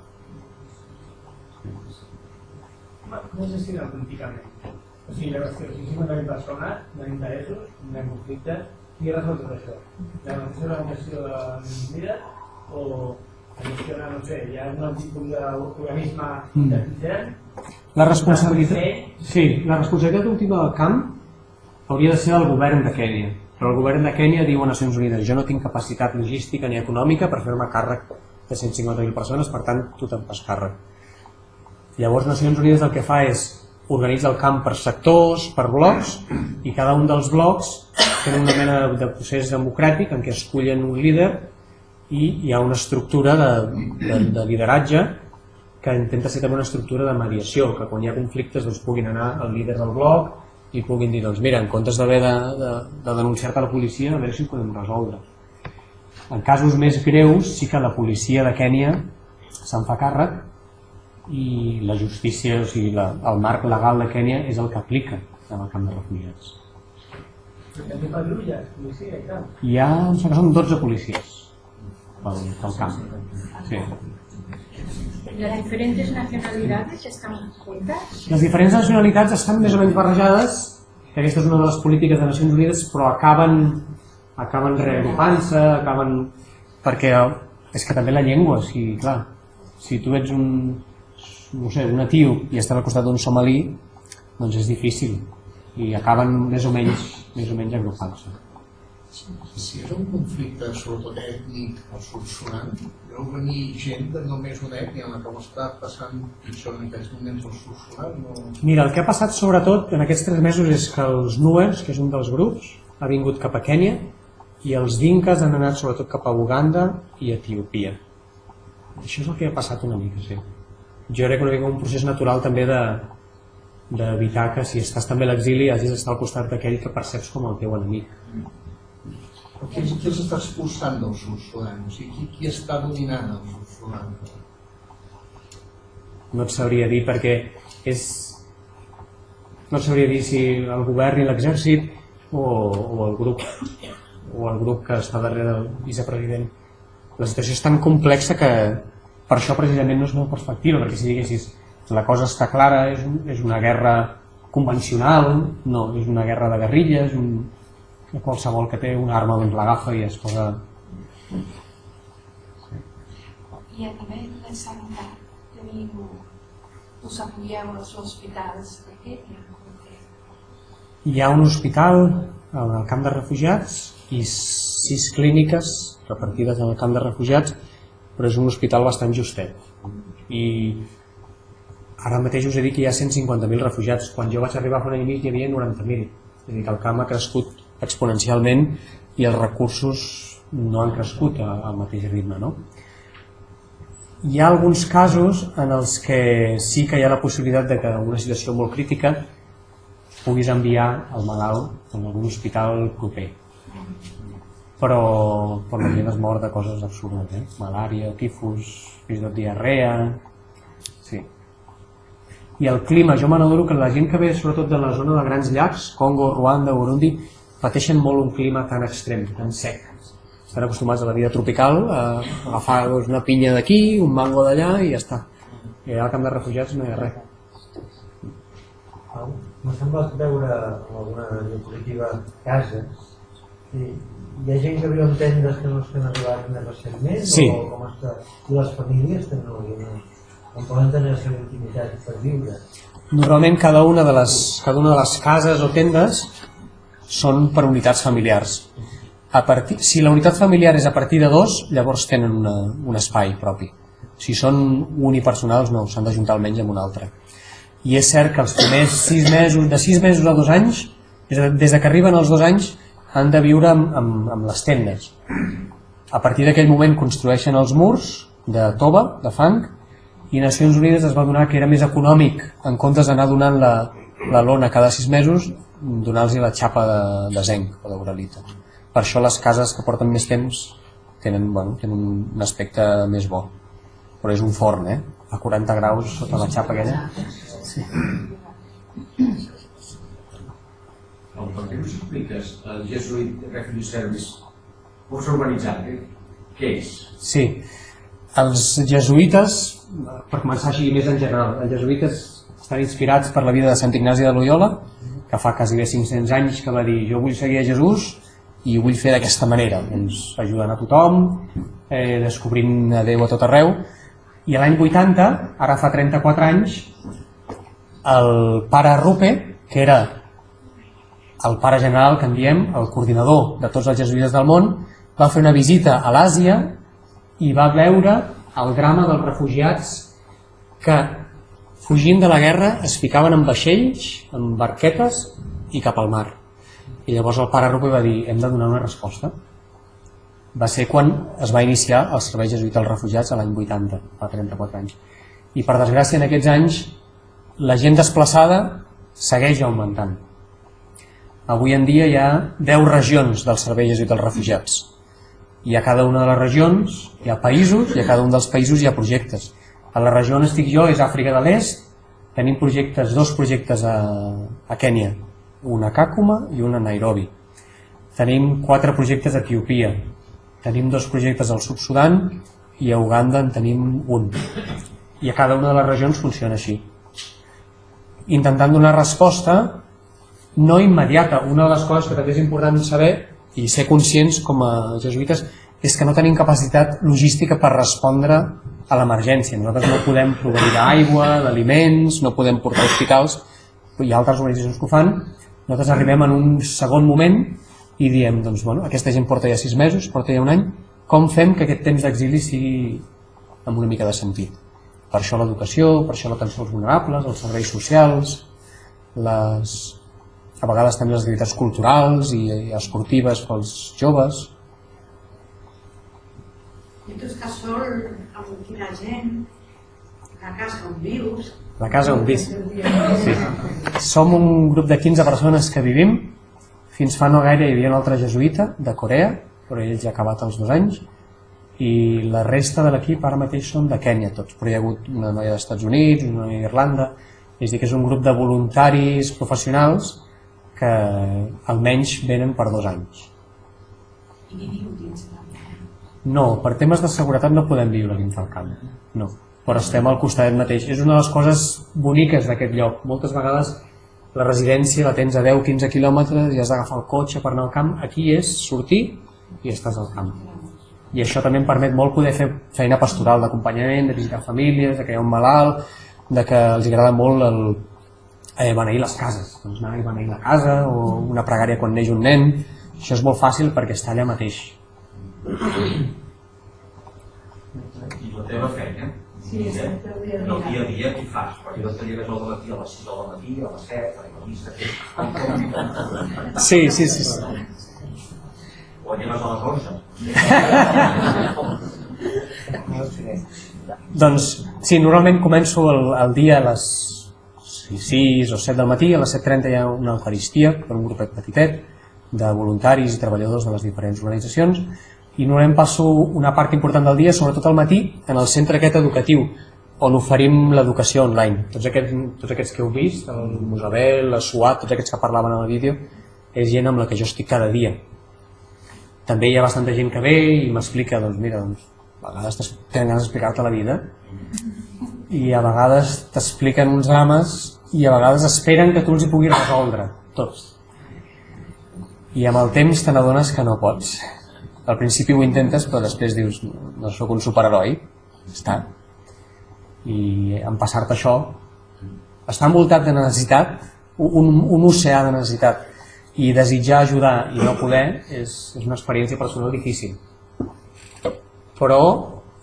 Com es gestiona políticament? O sigui, la qüestió, si 50.000 persones, no interessos, no conflictes, qui resol tot això? La negociació de l'organització de Unides o la gestiona, no sé, hi ha un tipus d'organisme
Mm. La responsabilitat, sí, la responsabilitat última del camp hauria de ser del govern de Kènia, però el govern de Kènia diu a Nacions Unides jo no tinc capacitat logística ni econòmica per fer-me càrrec de 150.000 persones, per tant tu te'n fas càrrec. Llavors Nacions Unides el que fa és organitza el camp per sectors, per blocs, i cada un dels blocs tenen una mena de procés democràtic en què escullen un líder i hi ha una estructura de, de, de lideratge que intenta ser també una estructura de mediació, que quan hi ha conflictes doncs, puguin anar al líder del bloc i puguin dir, doncs mira, en comptes d'haver de, de, de denunciar-te a la policia, a veure si ho podem resoldre. En casos més greus sí que la policia de Kènia se'n fa càrrec i la justícia, o sigui, la, el marc legal de Kènia és el que aplica en el camp de refugiats. Hi ha, em sembla que són 12 policies pel, pel camp. Sí.
¿Las diferentes nacionalidades están juntas?
Les diferents nacionalitats estan més o menys barrejades, que aquesta és una de les polítiques de Nacions Unides, però acaben, acaben reagrupant-se, acaben... perquè és que també la llengua, si, clar, si tu ets un, no sé, un natiu i estàs al costat d'un somalí, doncs és difícil i acaben més o menys, més o menys agrupant-se.
Si és un conflicte sobretot ètnic sud Sudan, deu venir gent de només una ètnia en la que ho està passant pitjor en aquests moments sud Sudan. No...
Mira, el que ha passat sobretot en aquests tres mesos és que els Nuers, que és un dels grups, ha vingut cap a Kènia i els Dinkas han anat sobretot cap a Uganda i Etiòpia. Això és el que ha passat una mica, sí. Jo crec que un procés natural també de d'evitar que si estàs també a l'exili hagis d'estar al costat d'aquell que perceps com el teu enemic.
Qui, qui els està expulsant del sud Sudan? O sigui, qui, qui està dominant el sud Sudan?
No et sabria dir perquè és... No sabria dir si el govern i l'exèrcit o, o el grup o el grup que està darrere del vicepresident. La situació és tan complexa que per això precisament no és molt perspectiva, perquè si diguessis la cosa està clara, és, és una guerra convencional, no, és una guerra de guerrilles, un, qualsevol que té una arma doncs l'agafa i es posa...
I a nivell de sanitat, teniu, us apoyeu als hospitals de Kènia?
Hi ha un hospital al camp de refugiats i sis clíniques repartides en el camp de refugiats, però és un hospital bastant justet. I ara mateix us he dit que hi ha 150.000 refugiats. Quan jo vaig arribar fa un any i mig hi havia 90.000. És a dir, que el camp ha crescut exponencialment i els recursos no han crescut al mateix ritme. No? Hi ha alguns casos en els que sí que hi ha la possibilitat de que en una situació molt crítica puguis enviar el malalt a algun hospital proper. Però per la gent es mor de coses absurdes, eh? malària, tifus, fins i tot diarrea... Sí. I el clima, jo me n'adoro que la gent que ve sobretot de la zona de grans llacs, Congo, Ruanda, Burundi, pateixen molt un clima tan extrem, tan sec. Estan acostumats a la vida tropical, a agafar doncs, una pinya d'aquí, un mango d'allà i ja està. I allà al camp de refugiats no hi ha res.
M'ha semblat veure en alguna diapositiva cases i hi ha gent que viu en tendes que no s'han arribat més recentment
sí.
o com està? I les famílies també no, on poden tenir la seva intimitat per viure.
Normalment cada una de les, cada una de les cases o tendes són per unitats familiars. A partir, si la unitat familiar és a partir de dos, llavors tenen una, un espai propi. Si són unipersonals, no, s'han d'ajuntar almenys amb un altre. I és cert que els primers sis mesos, de sis mesos a dos anys, des de que arriben els dos anys, han de viure amb, amb, amb les tendes. A partir d'aquell moment construeixen els murs de tova, de fang, i Nacions Unides es va donar que era més econòmic, en comptes d'anar donant la, la lona cada sis mesos, donar-los la xapa de, de zenc o d'uralita. Per això les cases que porten més temps tenen, bueno, tenen un aspecte més bo. Però és un forn, eh? A 40 graus sota la xapa aquella. Sí.
El per què no s'expliques el Jesuit Refugee Service força organitzat? Eh? Què és?
Sí, els jesuïtes, per començar així més en general, els jesuïtes estan inspirats per la vida de Sant Ignasi de Loyola, que fa quasi bé 500 anys que va dir jo vull seguir a Jesús i ho vull fer d'aquesta manera, doncs ajudant a tothom, eh, descobrint a Déu a tot arreu, i l'any 80, ara fa 34 anys, el pare Rupe, que era el pare general, que en diem, el coordinador de tots els jesuïtes del món, va fer una visita a l'Àsia i va veure el drama dels refugiats que fugint de la guerra es ficaven en vaixells, en barquetes i cap al mar. I llavors el pare Rupe va dir hem de donar una resposta. Va ser quan es va iniciar el servei jesuïta als refugiats a l'any 80, fa 34 anys. I per desgràcia en aquests anys la gent desplaçada segueix augmentant. Avui en dia hi ha 10 regions del servei jesuïta als refugiats. I a cada una de les regions hi ha països i a cada un dels països hi ha projectes a la regió on estic jo és Àfrica de l'Est, tenim projectes, dos projectes a, a Kènia, un a Kakuma i un a Nairobi. Tenim quatre projectes a Etiòpia, tenim dos projectes al Sud-Sudan i a Uganda en tenim un. I a cada una de les regions funciona així. Intentant donar resposta no immediata. Una de les coses que també és important saber i ser conscients com a jesuïtes és que no tenim capacitat logística per respondre a l'emergència. Nosaltres no podem proveir d'aigua, d'aliments, no podem portar hospitals, hi ha altres organitzacions que ho fan. Nosaltres arribem en un segon moment i diem, doncs, bueno, aquesta gent porta ja sis mesos, porta ja un any, com fem que aquest temps d'exili sigui amb una mica de sentit? Per això l'educació, per això l'atenció als vulnerables, els serveis socials, les, a vegades també les activitats culturals i, esportives pels joves.
I tu estàs sol amb quina gent, la casa on vius...
La casa on vis. Sí. Som un grup de 15 persones que vivim. Fins fa no gaire hi havia un altre jesuïta de Corea, però ell ja ha acabat els dos anys, i la resta de l'equip ara mateix són de Kènia tots, però hi ha hagut una noia dels Estats Units, una noia d'Irlanda, és dir que és un grup de voluntaris professionals que almenys venen per dos anys.
I viviu dins del
No, per temes de seguretat no podem viure dins del camp, no, però estem al costat mateix. És una de les coses boniques d'aquest lloc. Moltes vegades la residència la tens a 10-15 quilòmetres i has d'agafar el cotxe per anar al camp. Aquí és sortir i estàs al camp. I això també em permet molt poder fer feina pastoral d'acompanyament, de visitar famílies, de ha un malalt, de que els agrada molt el, eh, beneir les cases, doncs anar a beneir la casa o una pregària quan neix un nen. Això és molt fàcil perquè està allà mateix.
I la teva feina?
Sí, és el dia a
El dia
dia.
a dia, què fas? Perquè no te lleves al matí a les 6 del matí, a les 7, a la missa?
Sí, sí, sí. sí.
O lleves a les 11?
Doncs sí, normalment començo el, el dia a les 6 o 7 del matí, a les 7.30 hi ha una eucaristia per un grupet petitet de voluntaris i treballadors de les diferents organitzacions i normalment passo una part important del dia, sobretot al matí, en el centre aquest educatiu on oferim l'educació online. Tots aquests, tots aquests que heu vist, el Musabel, la Suat, tots aquests que parlaven en el vídeo, és gent amb la que jo estic cada dia. També hi ha bastanta gent que ve i m'explica, doncs mira, doncs, a vegades tenen ganes d'explicar-te la vida i a vegades t'expliquen uns drames i a vegades esperen que tu els hi puguis resoldre, tots. I amb el temps te n'adones que no pots. Al principi ho intentes, però després dius, no sóc un superheroi, està. I en passar-te això, estar envoltat de necessitat, un, un oceà de necessitat, i desitjar ajudar i no poder és, és una experiència personal difícil. Però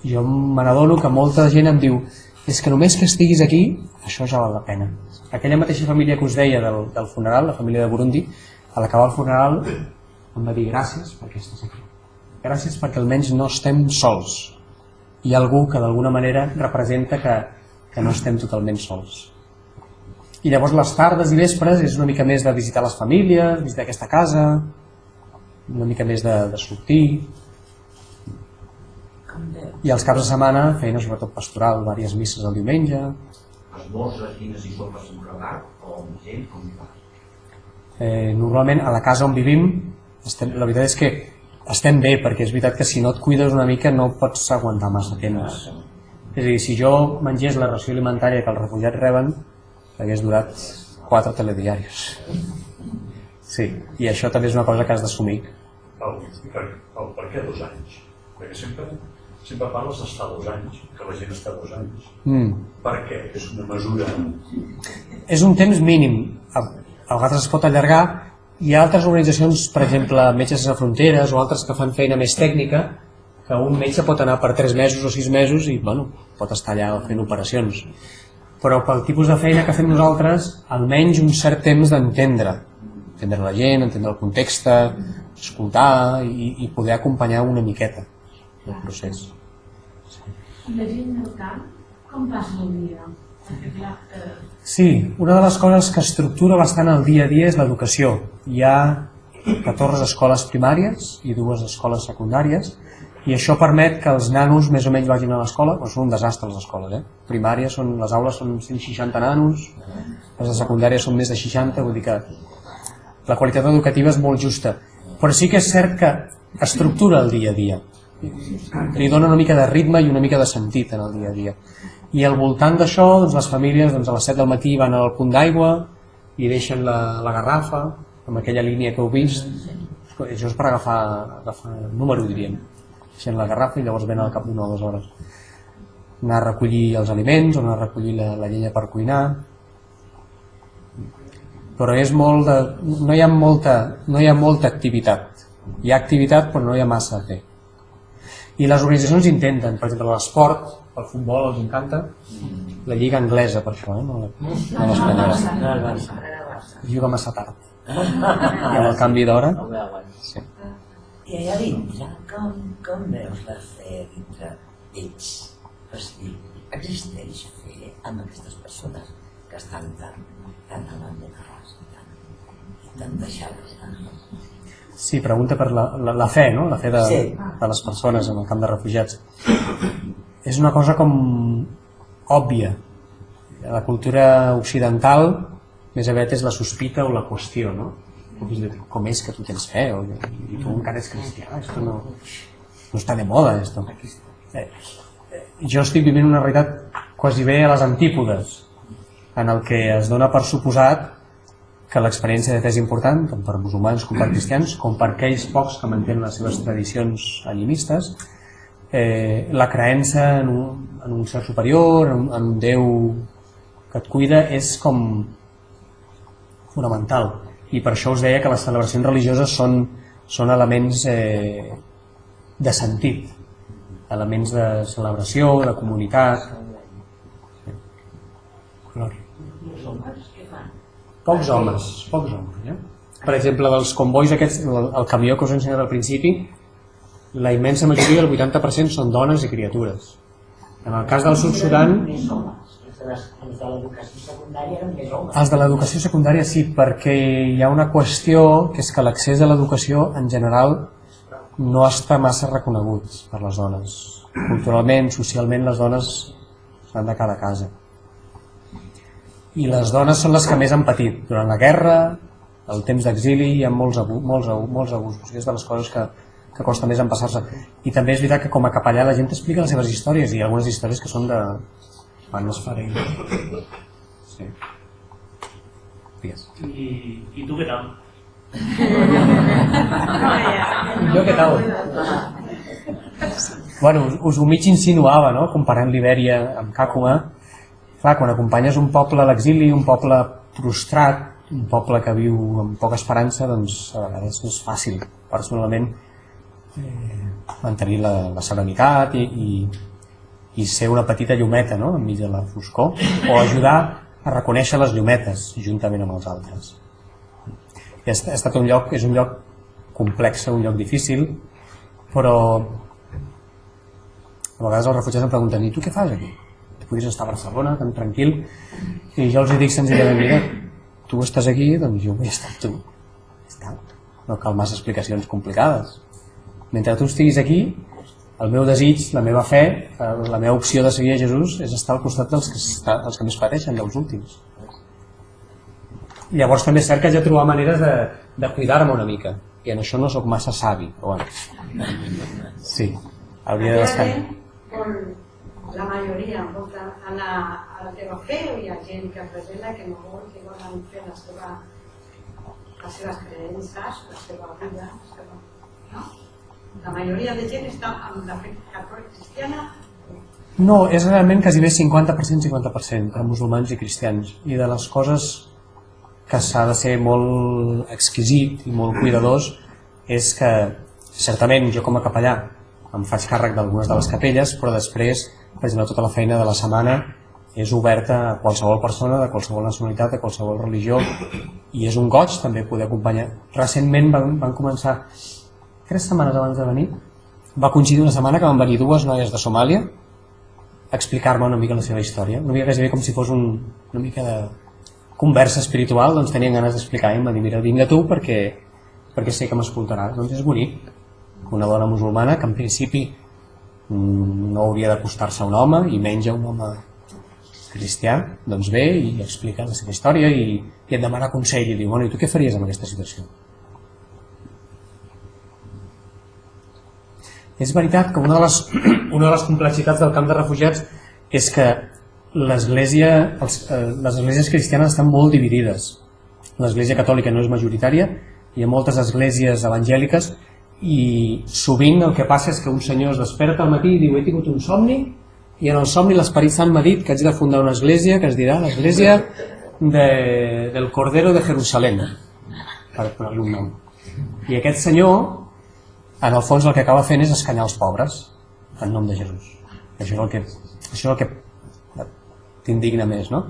jo me n'adono que molta gent em diu és que només que estiguis aquí, això ja val la pena. Aquella mateixa família que us deia del, del funeral, la família de Burundi, a l'acabar el funeral em va dir gràcies perquè estàs aquí. Gràcies perquè almenys no estem sols. Hi ha algú que d'alguna manera representa que, que no estem totalment sols. I llavors les tardes i vespres és una mica més de visitar les famílies, visitar aquesta casa, una mica més de, de sortir, i els caps de setmana feina sobretot pastoral, diverses misses el diumenge.
Esmorzes, dines i sopes amb o amb gent, com hi?
Eh, normalment a la casa on vivim, estem, la veritat és que estem bé, perquè és veritat que si no et cuides una mica no pots aguantar massa temps. És a dir, si jo mengés la ració alimentària que els refugiats reben, hagués durat quatre telediaris. Sí, i això també és una cosa que has d'assumir.
El, el, per què dos anys? Perquè sempre, sempre parles d'estar dos anys, que la gent està dos anys.
Mm.
Per què? És una mesura...
és un temps mínim a, a vegades es pot allargar hi ha altres organitzacions, per exemple Metges Sense Fronteres o altres que fan feina més tècnica que un metge pot anar per 3 mesos o 6 mesos i bueno, pot estar allà fent operacions. Però pel tipus de feina que fem nosaltres almenys un cert temps d'entendre. Entendre la gent, entendre el context escoltar i, i poder acompanyar una miqueta el procés.
I la gent del camp, com passa el dia?
Sí, una de les coses que estructura bastant el dia a dia és l'educació. Hi ha 14 escoles primàries i dues escoles secundàries i això permet que els nanos més o menys vagin a l'escola, però són un desastre les escoles, eh? Primàries són, les aules són 160 nanos, les de secundària són més de 60, vull dir que la qualitat educativa és molt justa. Però sí que és cert que estructura el dia a dia. Li dona una mica de ritme i una mica de sentit en el dia a dia. I al voltant d'això, doncs, les famílies doncs, a les 7 del matí van al punt d'aigua i deixen la, la garrafa amb aquella línia que heu vist. Això és per agafar, agafar el número, diríem. Deixen la garrafa i llavors venen al cap d'una o dues hores. Anar a recollir els aliments o anar a recollir la, la llenya per cuinar. però és molt de, no, hi ha molta, no hi ha molta activitat. Hi ha activitat però no hi ha massa a fer. I les organitzacions intenten, per exemple l'esport, el futbol els encanta, la lliga anglesa per això, eh? no la- no l'espanyola. Juga massa tard. I amb el canvi d'hora... Sí.
I allà dintre, com, com veus la fe dintre d'ells? O sigui, existeix fe amb aquestes persones que estan tan, tan abandonades i tan, i tan deixades. No?
Sí, pregunta per la, la, la fe, no? La fe de,
Sí.
de les persones en el camp de refugiats. És una cosa com òbvia. La cultura occidental més aviat és la sospita o la qüestió, no? Com és, que tu tens fe? O, I tu encara ets cristià? Esto no, no està de moda, esto. Eh, jo estic vivint una realitat quasi bé a les antípodes, en el que es dona per suposat que l'experiència de fe és important, tant per musulmans com per cristians, com per aquells pocs que mantenen les seves tradicions animistes, eh, la creença en un, en un ser superior, en, en un Déu que et cuida, és com fonamental. I per això us deia que les celebracions religioses són, són elements eh, de sentit, elements de celebració, de comunitat. Glòria. Pocs homes, pocs homes. Eh? Per exemple, dels convois aquests, el, el camió que us he ensenyat al principi, la immensa majoria, el 80%, són dones i criatures. En el cas del Sud Sudan.
Els de l'educació secundària
sí, perquè hi ha una qüestió que és que l'accés a l'educació en general no està massa reconegut per les dones. Culturalment, socialment, les dones s'han de cada casa. I les dones són les que més han patit. Durant la guerra, el temps d'exili, hi ha molts, abu molts, molts abusos. És de les coses que, que costa més empassar-se. I també és veritat que com a capellà la gent explica les seves històries i algunes històries que són de... Quan es faré. Sí. Digues.
I, I tu què tal?
Jo què tal? Bueno, us, us ho mig insinuava, no? Comparant Libèria amb Càcuma. Clar, quan acompanyes un poble a l'exili, un poble prostrat, un poble que viu amb poca esperança, doncs a vegades no és fàcil, personalment, eh, mantenir la, la serenitat i, i, i ser una petita llumeta no? enmig de la foscor, o ajudar a reconèixer les llumetes juntament amb els altres. I ha, estat un lloc, és un lloc complex, un lloc difícil, però a vegades els refugiats em pregunten i tu què fas aquí? Tu podries estar a Barcelona tan tranquil i jo els dic senzillament mira, tu estàs aquí, doncs jo vull estar amb tu està. no cal massa explicacions complicades mentre tu estiguis aquí el meu desig, la meva fe la meva opció de seguir a Jesús és estar al costat dels que, està, dels que més pateixen, dels últims llavors també és cert que de trobar maneres de, de cuidar-me una mica i en això no sóc massa savi però bueno. sí, hauria d'estar
Con la majoria vol anar a la teva fe o hi ha gent que presenta que no vol, que volen fer la seva, les seves creences, la seva vida, la seva... No? La majoria de gent està amb la fe catòlica cristiana.
No, és realment quasi bé 50% 50% per musulmans i cristians. I de les coses que s'ha de ser molt exquisit i molt cuidadós és que certament jo com a capellà em faig càrrec d'algunes de les capelles però després, per exemple, tota la feina de la setmana és oberta a qualsevol persona de qualsevol nacionalitat, de qualsevol religió i és un goig també poder acompanyar. Recentment van, van començar tres setmanes abans de venir va coincidir una setmana que van venir dues noies de Somàlia a explicar-me una mica la seva història, una mica quasi com si fos un, una mica de conversa espiritual, doncs tenien ganes d'explicar i em van dir, mira, vinga tu perquè, perquè sé que m'escoltaràs, doncs és bonic que una dona musulmana que en principi no hauria d'acostar-se a un home i menys a un home cristià, doncs ve i explica la seva història i, i et demana consell. I diu, bueno, i tu què faries en aquesta situació? És veritat que una de les, una de les complexitats del camp de refugiats és que l'església, eh, les esglésies cristianes estan molt dividides. L'església catòlica no és majoritària, hi ha moltes esglésies evangèliques i sovint el que passa és que un senyor es desperta al matí i diu he tingut un somni i en el somni l'Esperit Sant m'ha dit que haig de fundar una església que es dirà l'església de, del Cordero de Jerusalem, per posar-li un nom. I aquest senyor, en el fons, el que acaba fent és escanyar els pobres, en nom de Jesús. Això és el que, això és el que t'indigna més, no?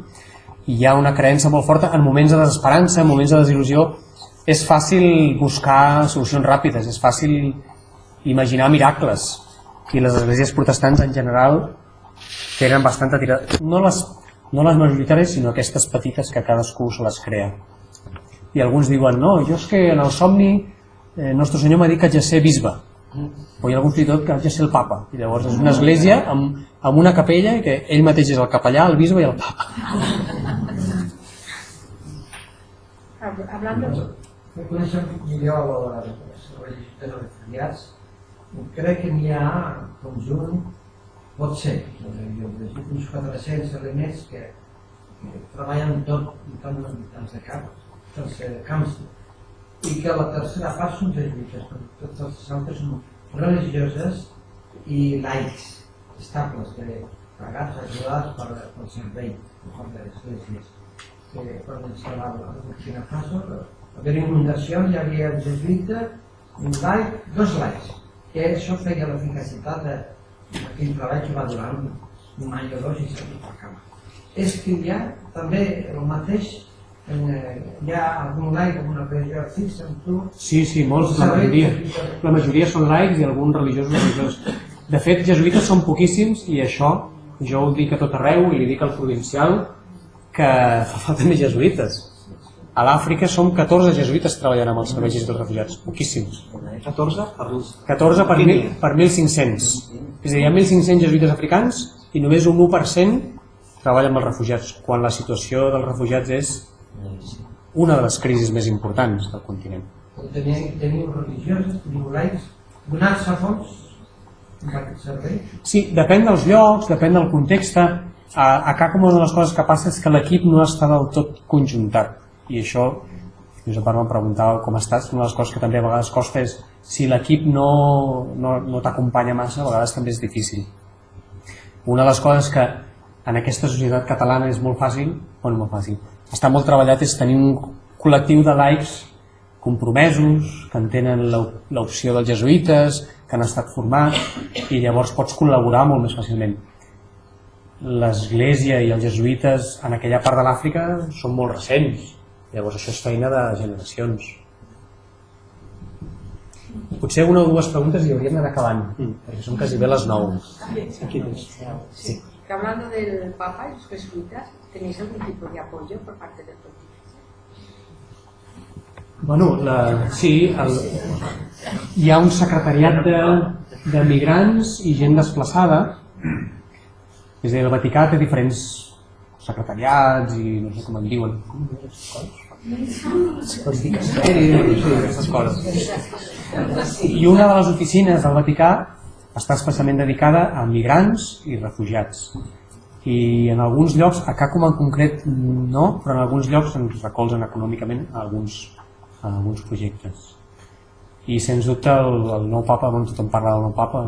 I hi ha una creença molt forta en moments de desesperança, en moments de desil·lusió, és fàcil buscar solucions ràpides, és fàcil imaginar miracles. I les esglésies protestants en general tenen bastanta tirada. No les, no les majoritàries, sinó aquestes petites que cadascú se les crea. I alguns diuen, no, jo és que en el somni eh, Nostre Senyor m'ha dit que haig de ser bisbe. O hi ha algun fins i tot que haig de ser el papa. I llavors és una església amb, amb una capella i que ell mateix és el capellà, el bisbe i el papa.
Hablando... Coneixem millor registres de refugiats. Crec que n'hi ha conjunt, pot ser, uns 400 elements que, que treballen tot, tant els de camps, i que la tercera part són jesuïtes, tots els altres són religioses i laics, estables, que pagats, ajudats per, pel servei, per les esglésies. Que ens quedava a Burkina Faso, haver inundacions hi havia el jesuïta, un laic, dos laics, que això feia l'eficacitat d'aquell treball que va durar un any o dos i s'ha cama. És que hi ha també el mateix eh, hi ha algun laic amb una religió fixa amb tu
Sí, sí, molts, la majoria. La majoria són laics i alguns religiosos religiosos. De fet, jesuïtes són poquíssims i això jo ho dic a tot arreu i li dic al provincial que fa falta més jesuïtes. A l'Àfrica som 14 jesuïtes treballant amb els serveis dels refugiats, poquíssims. 14 per, 14 per, mil, per 1.500. És a dir, hi ha 1.500 jesuïtes africans i només un 1% treballa amb els refugiats, quan la situació dels refugiats és una de les crisis més importants del continent.
Teniu, religioses, teniu laics, aquest servei?
Sí, depèn dels llocs, depèn del context. A, a CACOM una de les coses que passa és que l'equip no està del tot conjuntat i això, Josep Arma em preguntava com estàs, una de les coses que també a vegades costa és si l'equip no, no, no t'acompanya massa, a vegades també és difícil. Una de les coses que en aquesta societat catalana és molt fàcil, bueno, molt fàcil, està molt treballat és tenir un col·lectiu de laics compromesos, que entenen l'opció dels jesuïtes, que han estat formats i llavors pots col·laborar molt més fàcilment. L'església i els jesuïtes en aquella part de l'Àfrica són molt recents, llavors això és feina de generacions. Potser una o dues preguntes i hauríem d'anar acabant, perquè són quasi bé les 9. Aquí
Sí. Que hablando del Papa y los jesuitas, ¿tenéis algún tipo de apoyo por parte del pontífice?
Bueno, la, sí, el, hi ha un secretariat de, de migrants i gent desplaçada, és a dir, el Vaticà té diferents secretariats i no sé com en diuen. Els dicasteris, sí, aquestes coses. I una de les oficines del Vaticà està especialment dedicada a migrants i refugiats. I en alguns llocs, a CACOM en concret no, però en alguns llocs ens recolzen econòmicament a alguns, a alguns projectes. I sens dubte el, el nou papa, on tothom parla del nou papa,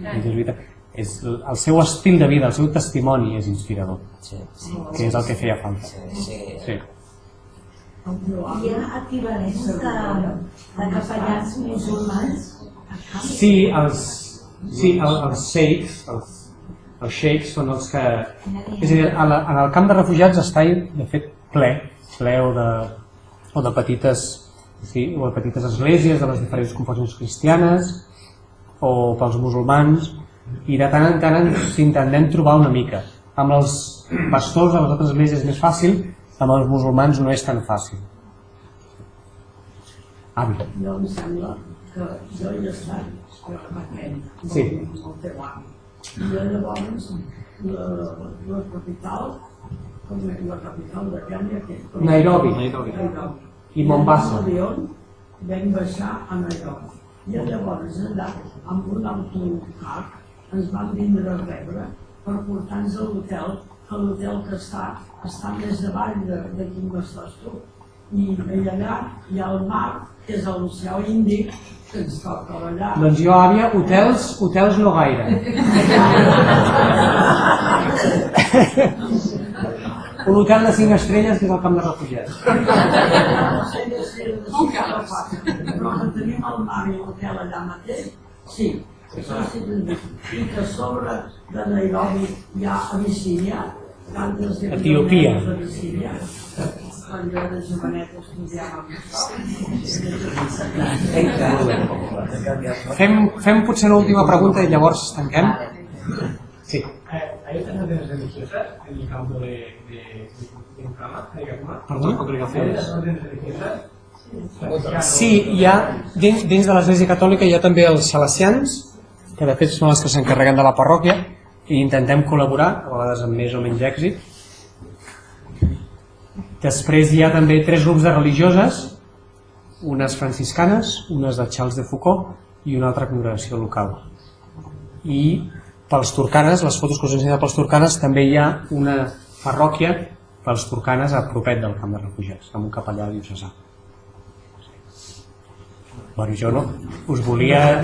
el jesuïta, és el seu estil de vida, el seu testimoni és inspirador,
sí, sí,
que és el que feia falta.
Sí, sí.
sí.
Hi ha equivalents de, de capellans musulmans?
Sí, els, Sí, el, els sheiks, els, els sheiks són els que... És a dir, a la, en el camp de refugiats està, de fet, ple, ple o de, o de petites sí, o de petites esglésies de les diferents confessions cristianes o pels musulmans i de tant en tant ens intentem trobar una mica. Amb els pastors de les altres esglésies és més fàcil, amb els musulmans no és tan fàcil. Avi.
Jo em sembla que jo he estat permetent
Sí.
el teu avi. I llavors la, la capital, com és la capital de Kenya, que és
Nairobi.
Nairobi.
I Mombasa.
I vam baixar a Nairobi. I llavors allà, amb un autocar, ens van vindre a rebre per portar-nos a l'hotel, que l'hotel que està, està més avall de, de quin estàs tu. I, I allà hi ha el mar, que és l'oceà Índic,
Doncs jo, àvia, hotels, hotels no gaire. un hotel de 5 estrelles que és el camp de refugiats.
Cinc però tenim el mar i l'hotel allà mateix, sí. I que a sobre de Nairobi hi ha Abissínia,
Etiòpia.
Abissínia, quan jo de jovenet estudiava.
Fem, fem potser una última pregunta i llavors tanquem. Sí.
Eh, ¿Hay otras órdenes religiosas en el campo de, de, de, de Ucama, de órdenes religiosas?
Sí, hi ha, dins, dins de l'Església Catòlica hi ha també els salesians, que de fet són els que s'encarreguen de la parròquia, i intentem col·laborar, a vegades amb més o menys èxit. Després hi ha també tres grups de religioses, unes franciscanes, unes de Charles de Foucault i una altra congregació local. I pels turcanes, les fotos que us he ensenyat pels turcanes, també hi ha una parròquia pels turcanes a propet del camp de refugiats, amb un capellà diocesà. Bueno, jo no. Us volia...